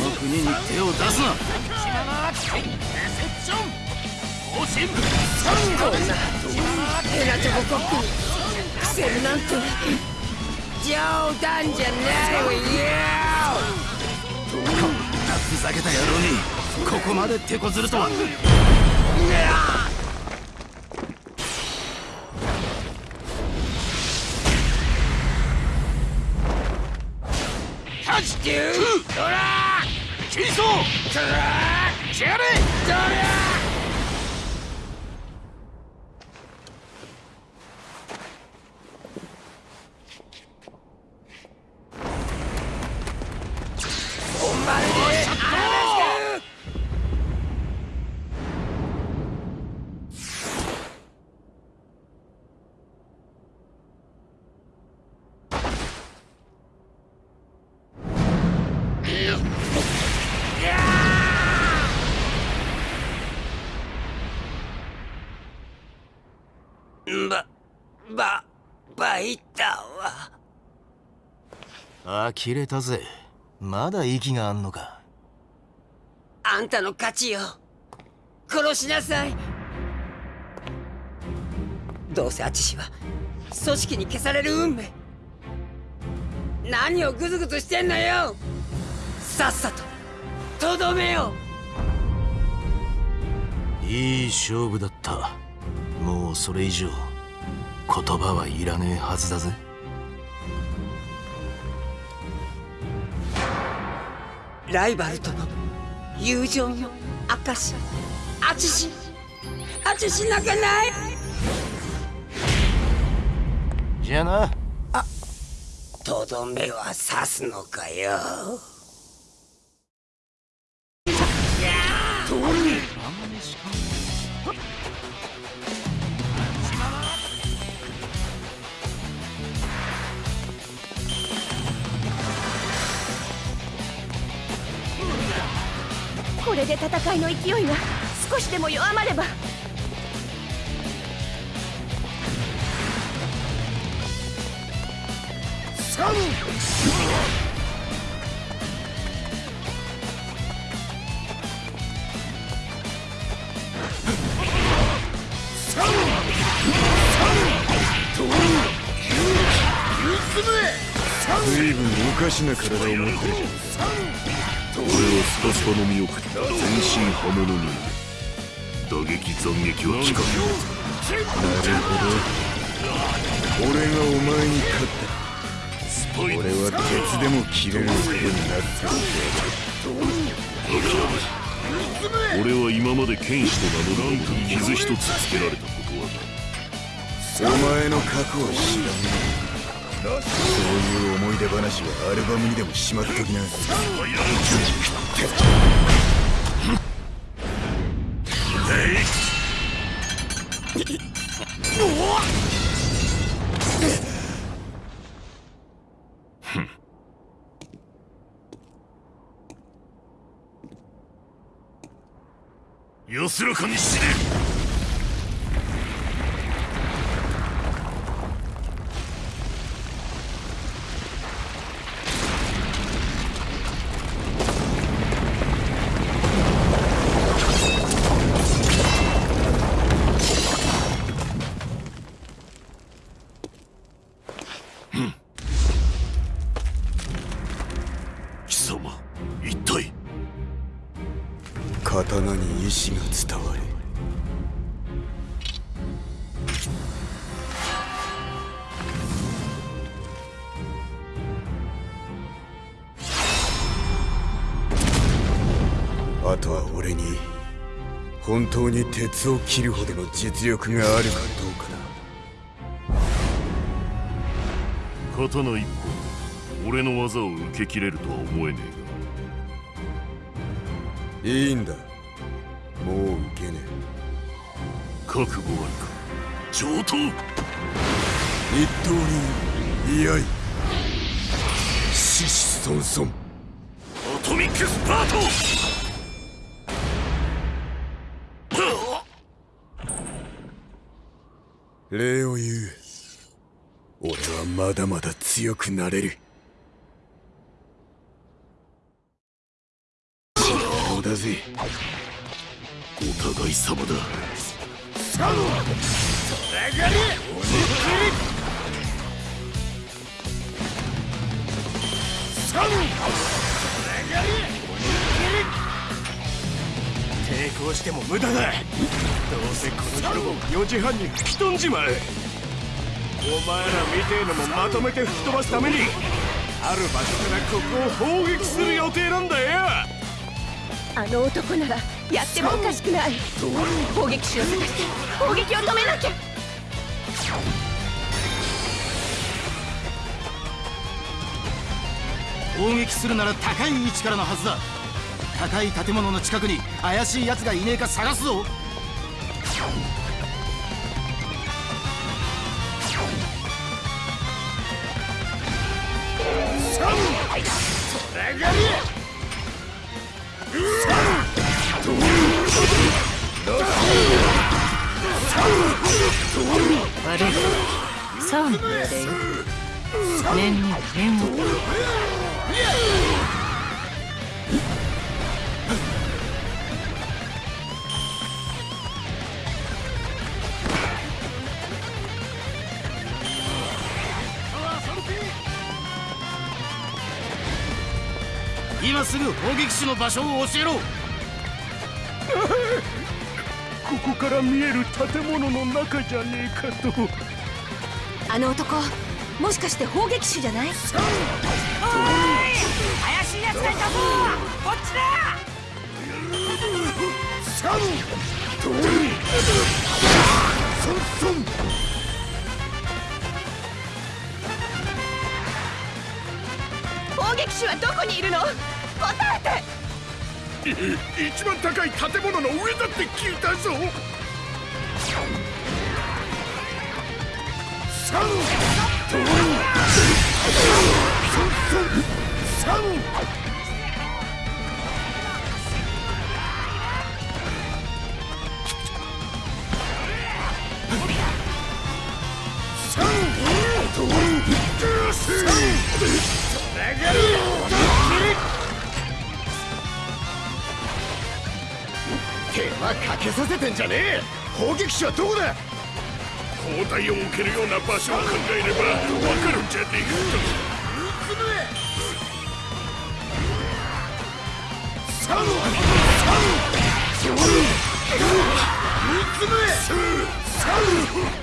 の国に手を出すなこんなヘラチョココックにクセルなんて冗談じゃないわよこんなふざけた野郎にここまで手こずるとはタッチトゥードラいったわ。呆れたぜまだ息があんのかあんたの勝ちよ。殺しなさい。どうせアチシは組織に消される運命。何をグズグズしてんのよ。さっさととどめよいい勝負だったもうそれ以上言葉はいらねえはずだぜ。ライバルとの友情の証アチシアチシ泣かない。じゃあな。とどめは刺すのかよ。これで戦いの勢いが少しでも弱まればサム随分おかしな体を持ってるじゃん俺はスパスパの身を食った全身刃物人間打撃斬撃は効かんなるほど。俺がお前に勝った俺は鉄でも切れる男になって俺は今まで剣士と名乗る男に傷一つつけられたことはないお前の過去を知らんそういう思い出話はアルバムにでもしまっときな。安らかに死ね当に鉄を切るほどの実力があるかどうかだ。刀一本俺の技を受け切れるとは思えねいいんだ。もう受けねえ。覚悟あるか。上等。一刀流居合獅子孫孫アトミックスパート礼を言う。俺はまだまだ強くなれる。そうだぜ。お互い様だ。サムそれがりおにぎりサム抵抗しても無駄だどうせこの広場4時半に吹き飛んじまうお前らみてえのもまとめて吹き飛ばすためにある場所からここを砲撃する予定なんだよ。あの男ならやってもおかしくない。砲撃手を探して砲撃を止めなきゃ。砲撃するなら高い位置からのはずだ高い建物の近くに怪しい奴がいねえか探すぞ。サムそれがり悪いサーモンで念に念を今すぐ砲撃手の場所を教えろ。ここから見える建物の中じゃねえかと。あの男もしかして砲撃手じゃない？怪しい奴がいたぞ。こっちだ。サムドリソンソン砲撃手はどこにいるの？答えて。一番高い建物の上だって聞いたぞ。サムドリソンソンサムサム手間かけさせてんじゃねえ。砲撃手はどこだ。砲台を置けるような場所を考えればわかるんじゃねえかと。サムサムドリ三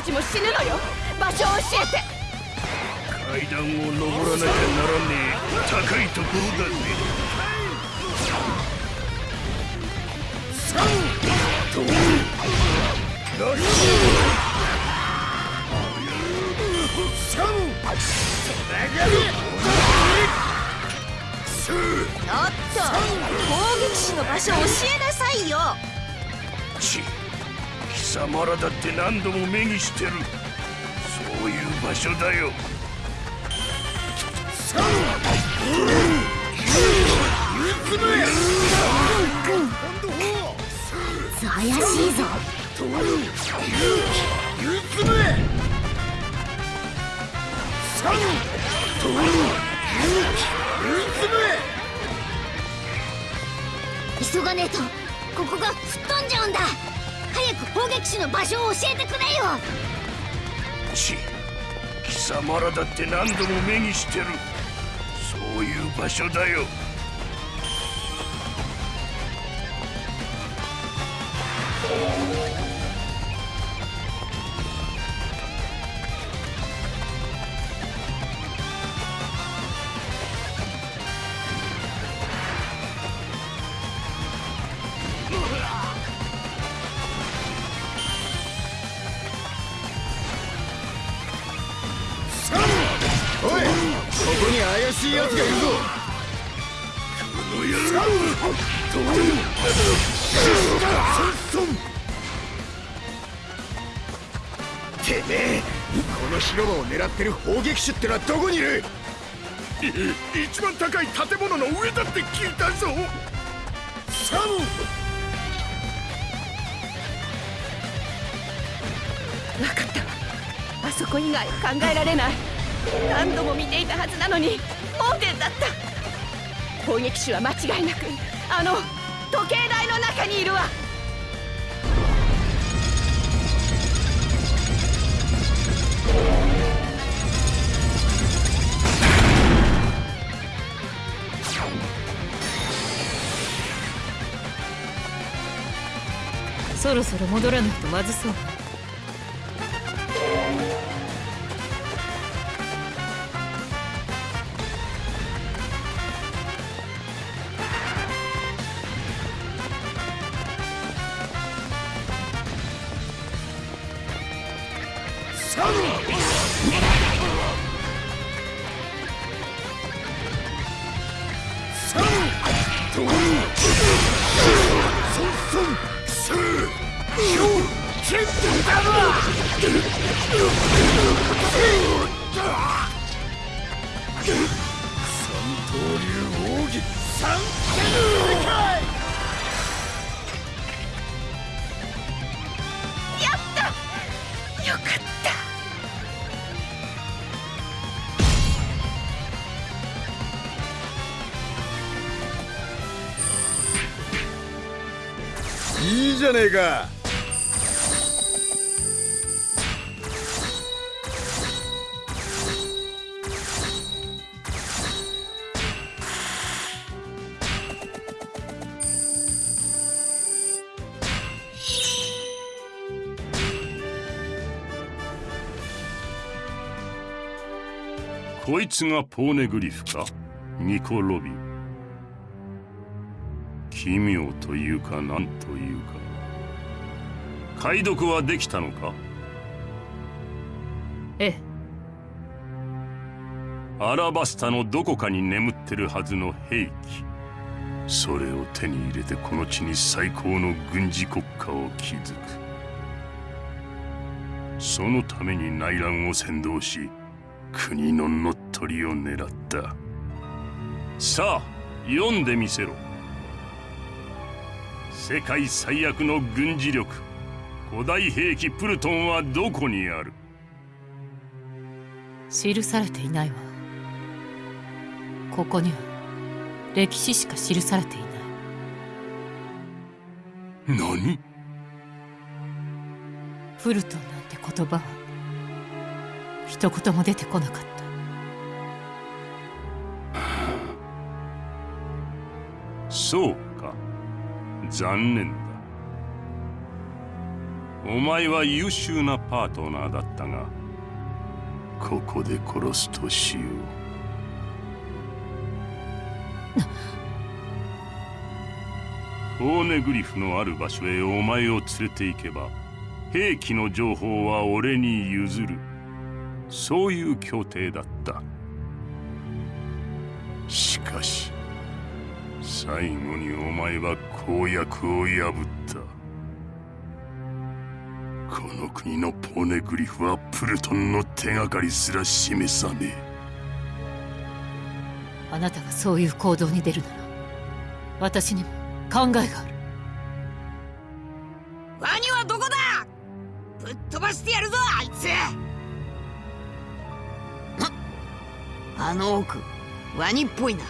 たたちも死ぬのよ。場所を教えて。階段を登らなきゃならねえ。高いところだぜちょっと攻撃士の場所を教えなさいよ様らだって何度も目にしてる。そういう場所だよ。怪しいぞ。急がねえとここが吹っ飛んじゃうんだ。砲撃手の場所を教えてくれよ。ち貴様らだって何度も目にしてる。そういう場所だよ。撃手ってのはどこにいる？一番高い建物の上だって聞いたぞ。サム！分かった。わあそこ以外考えられない。何度も見ていたはずなのに盲点だった。攻撃手は間違いなくあの時計台の中にいるわそろそろ戻らないとまずそう。いいじゃねえか。つがポーネグリフか？ニコ・ロビ。ン奇妙というか何というか。解読はできたのか？ええ。アラバスタのどこかに眠ってるはずの兵器。それを手に入れてこの地に最高の軍事国家を築く。そのために内乱を扇動し国の乗っ取りを狙った。さあ読んでみせろ。世界最悪の軍事力。古代兵器プルトンはどこにある？記されていないわ。ここには歴史しか記されていない。何？プルトンなんて言葉は一言も出てこなかったそうか。残念だ。お前は優秀なパートナーだったがここで殺すとしよう。オーネグリフのある場所へお前を連れて行けば兵器の情報は俺に譲る。そういう協定だった。しかし最後にお前は公約を破った。この国のポーネグリフはプルトンの手がかりすら示さねえ。あなたがそういう行動に出るなら私にも考えがある。ワニはどこだ？ぶっ飛ばしてやるぞあいつ。あの奥ワニっぽいな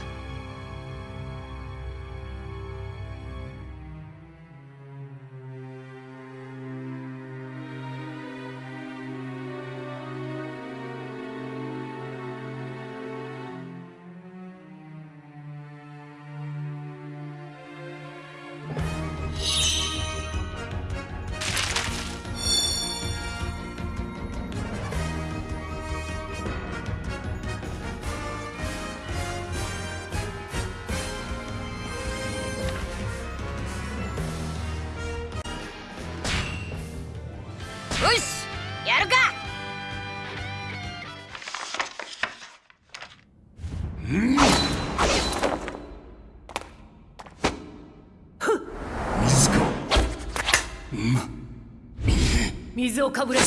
水をかぶれ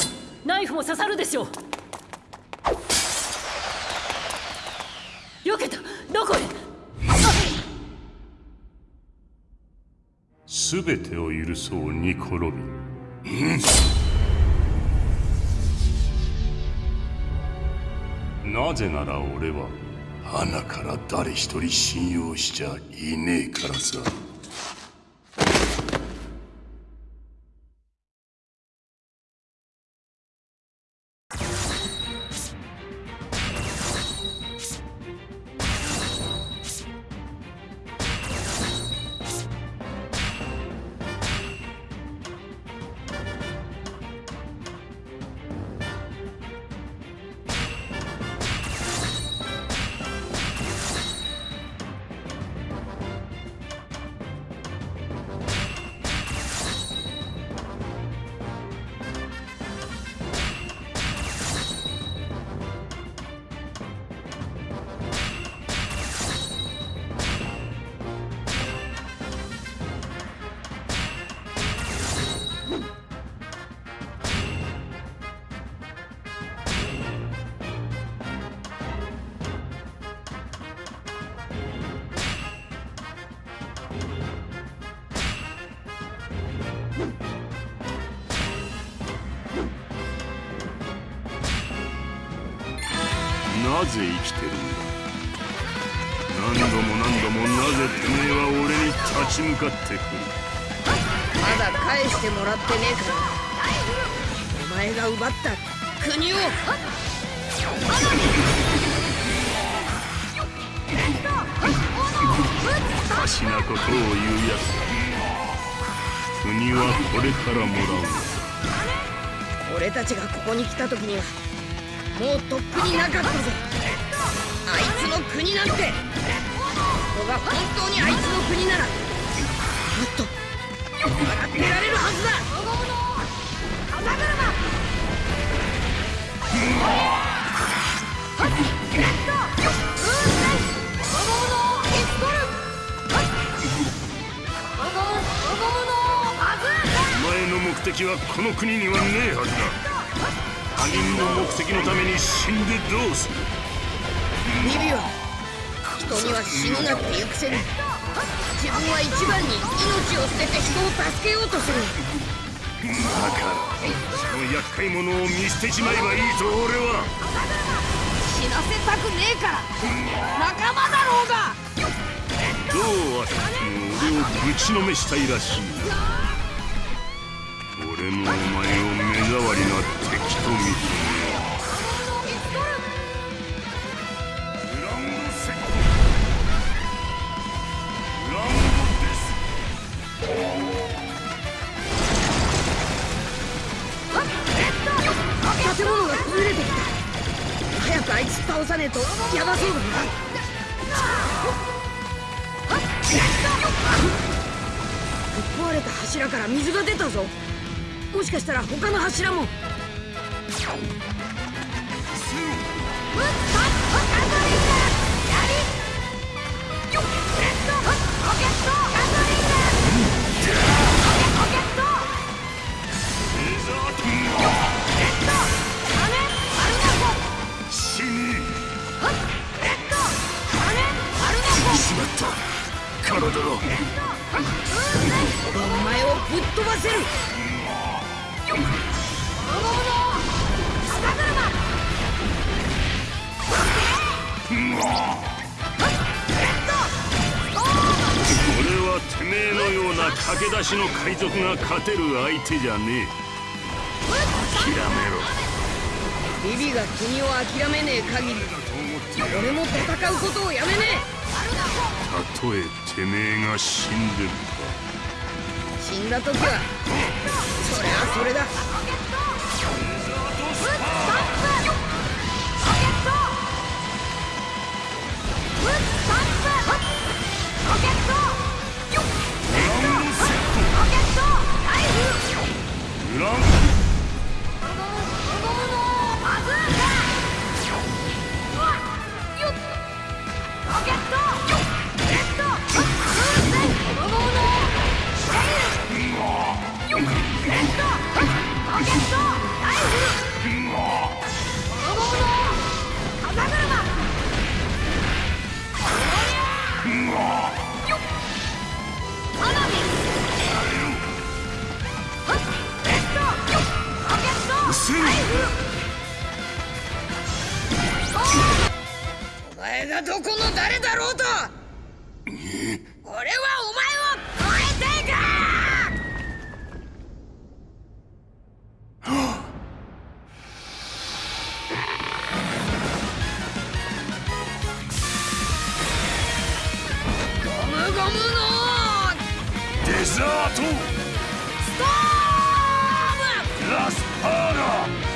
ナイフも刺さるでしょう。避けたどこへ？全てを許そうニコ・ロビンうん。なぜなら俺は花から誰一人信用しちゃいねえからさ。ねえはずだ他人の目的のために死んでどうするビビは人には死ぬなって言うくせに自分は一番に命を捨てて人を助けようとするだからその厄介者を見捨てちまえばいいと俺は死なせたくねえから。仲間だろうが。どうあっても俺をぶちのめしたいらしい。でもお前を目障りな敵と見建物が崩れてきた。早くあいつ倒さねえとヤバそうだな壊れた。柱から水が出た。ぞもしかしたら他の柱も。体がお前をぶっ飛ばせるはてめえのような駆け出しの海賊が勝てる相手じゃねえ。諦めろ。ビビが君を諦めねえ限り俺も戦うことをやめねたとえてめえが死んでるえ死んだ時はそれはそれだ Let's go! ランお前がどこの誰だろうと。俺はお前を超えていく。ゴムゴムのデザート。ストームラスパーラ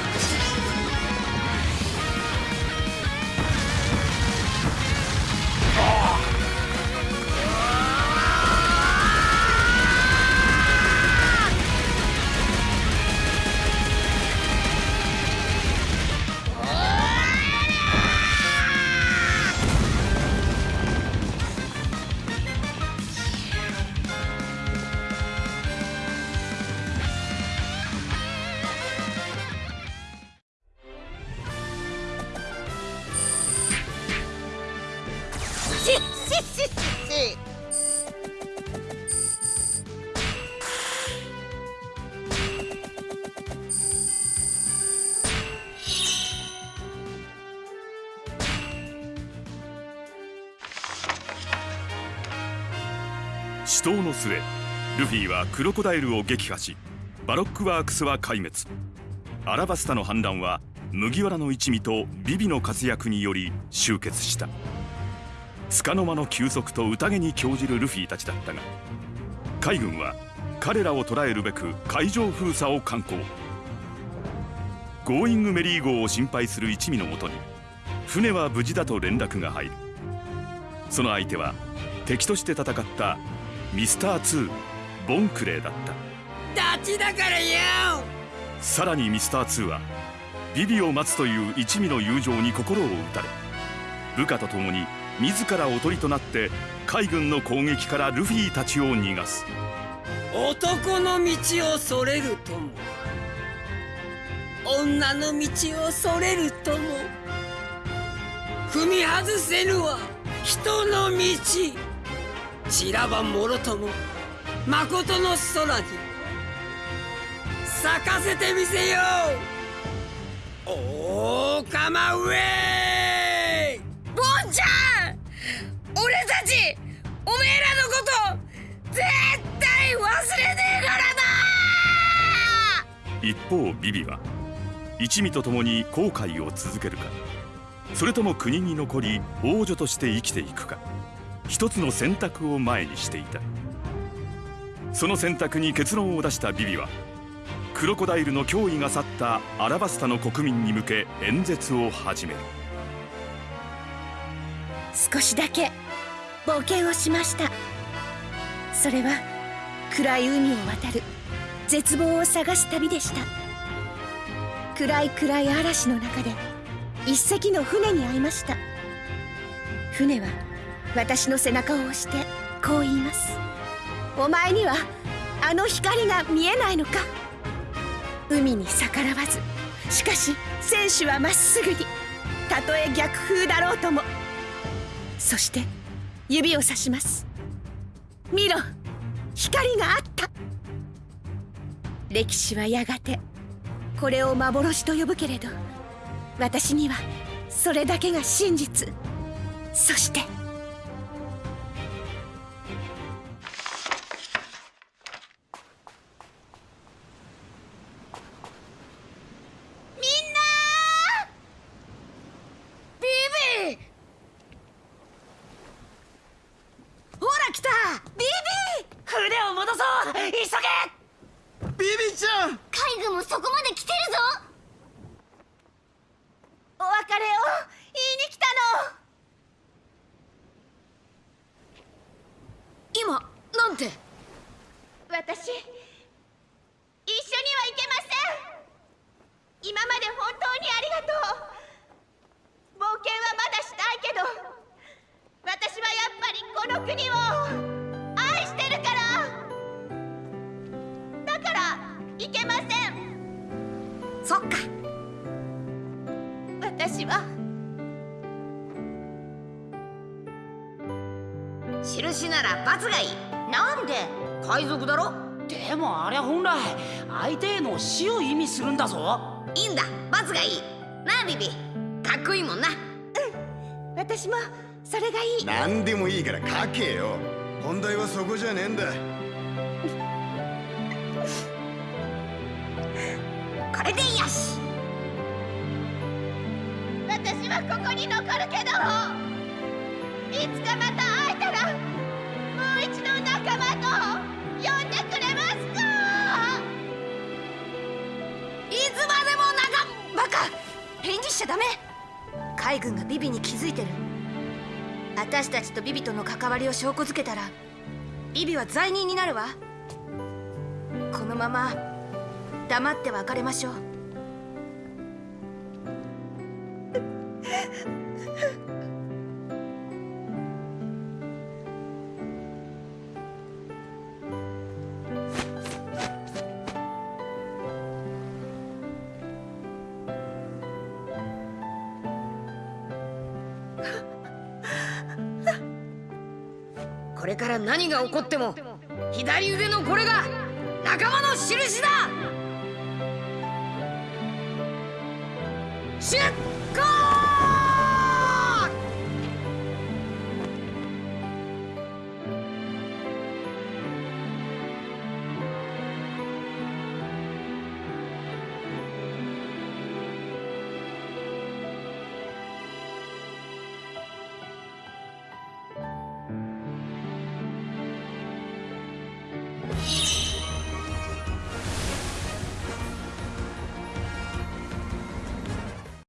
はクロコダイルを撃破しバロックワークスは壊滅。アラバスタの反乱は麦わらの一味とビビの活躍により終結した。束の間の休息と宴に興じるルフィたちだったが海軍は彼らを捕らえるべく海上封鎖を敢行。ゴーイングメリー号を心配する一味のもとに船は無事だと連絡が入る。その相手は敵として戦ったミスター2ボンクレーだった。ダチだからよさらにミスター2はビビを待つという一味の友情に心を打たれ部下と共に自らおとりとなって海軍の攻撃からルフィたちを逃がす。男の道をそれるとも女の道をそれるとも踏み外せぬは人の道。散らばもろとも誠の空に。咲かせてみせよう。おーかまウェイボンちゃん俺たちおめえらのこと絶対忘れねえからな!一方ビビは一味と共に航海を続けるかそれとも国に残り王女として生きていくか一つの選択を前にしていた。その選択に結論を出したビビはクロコダイルの脅威が去ったアラバスタの国民に向け演説を始める。少しだけ冒険をしました。それは暗い海を渡る絶望を探す旅でした。暗い暗い嵐の中で一隻の船に会いました。船は私の背中を押してこう言います。お前にはあの光が見えないのか。海に逆らわず。しかし選手はまっすぐに。たとえ逆風だろうとも。そして指をさします。見ろ。光があった。歴史はやがてこれを幻と呼ぶけれど私にはそれだけが真実。そしてわりを証拠づけたらビビは罪人になるわ。このまま黙って別れましょう。何が起こっても左腕のこれが仲間の印だ。シュッ！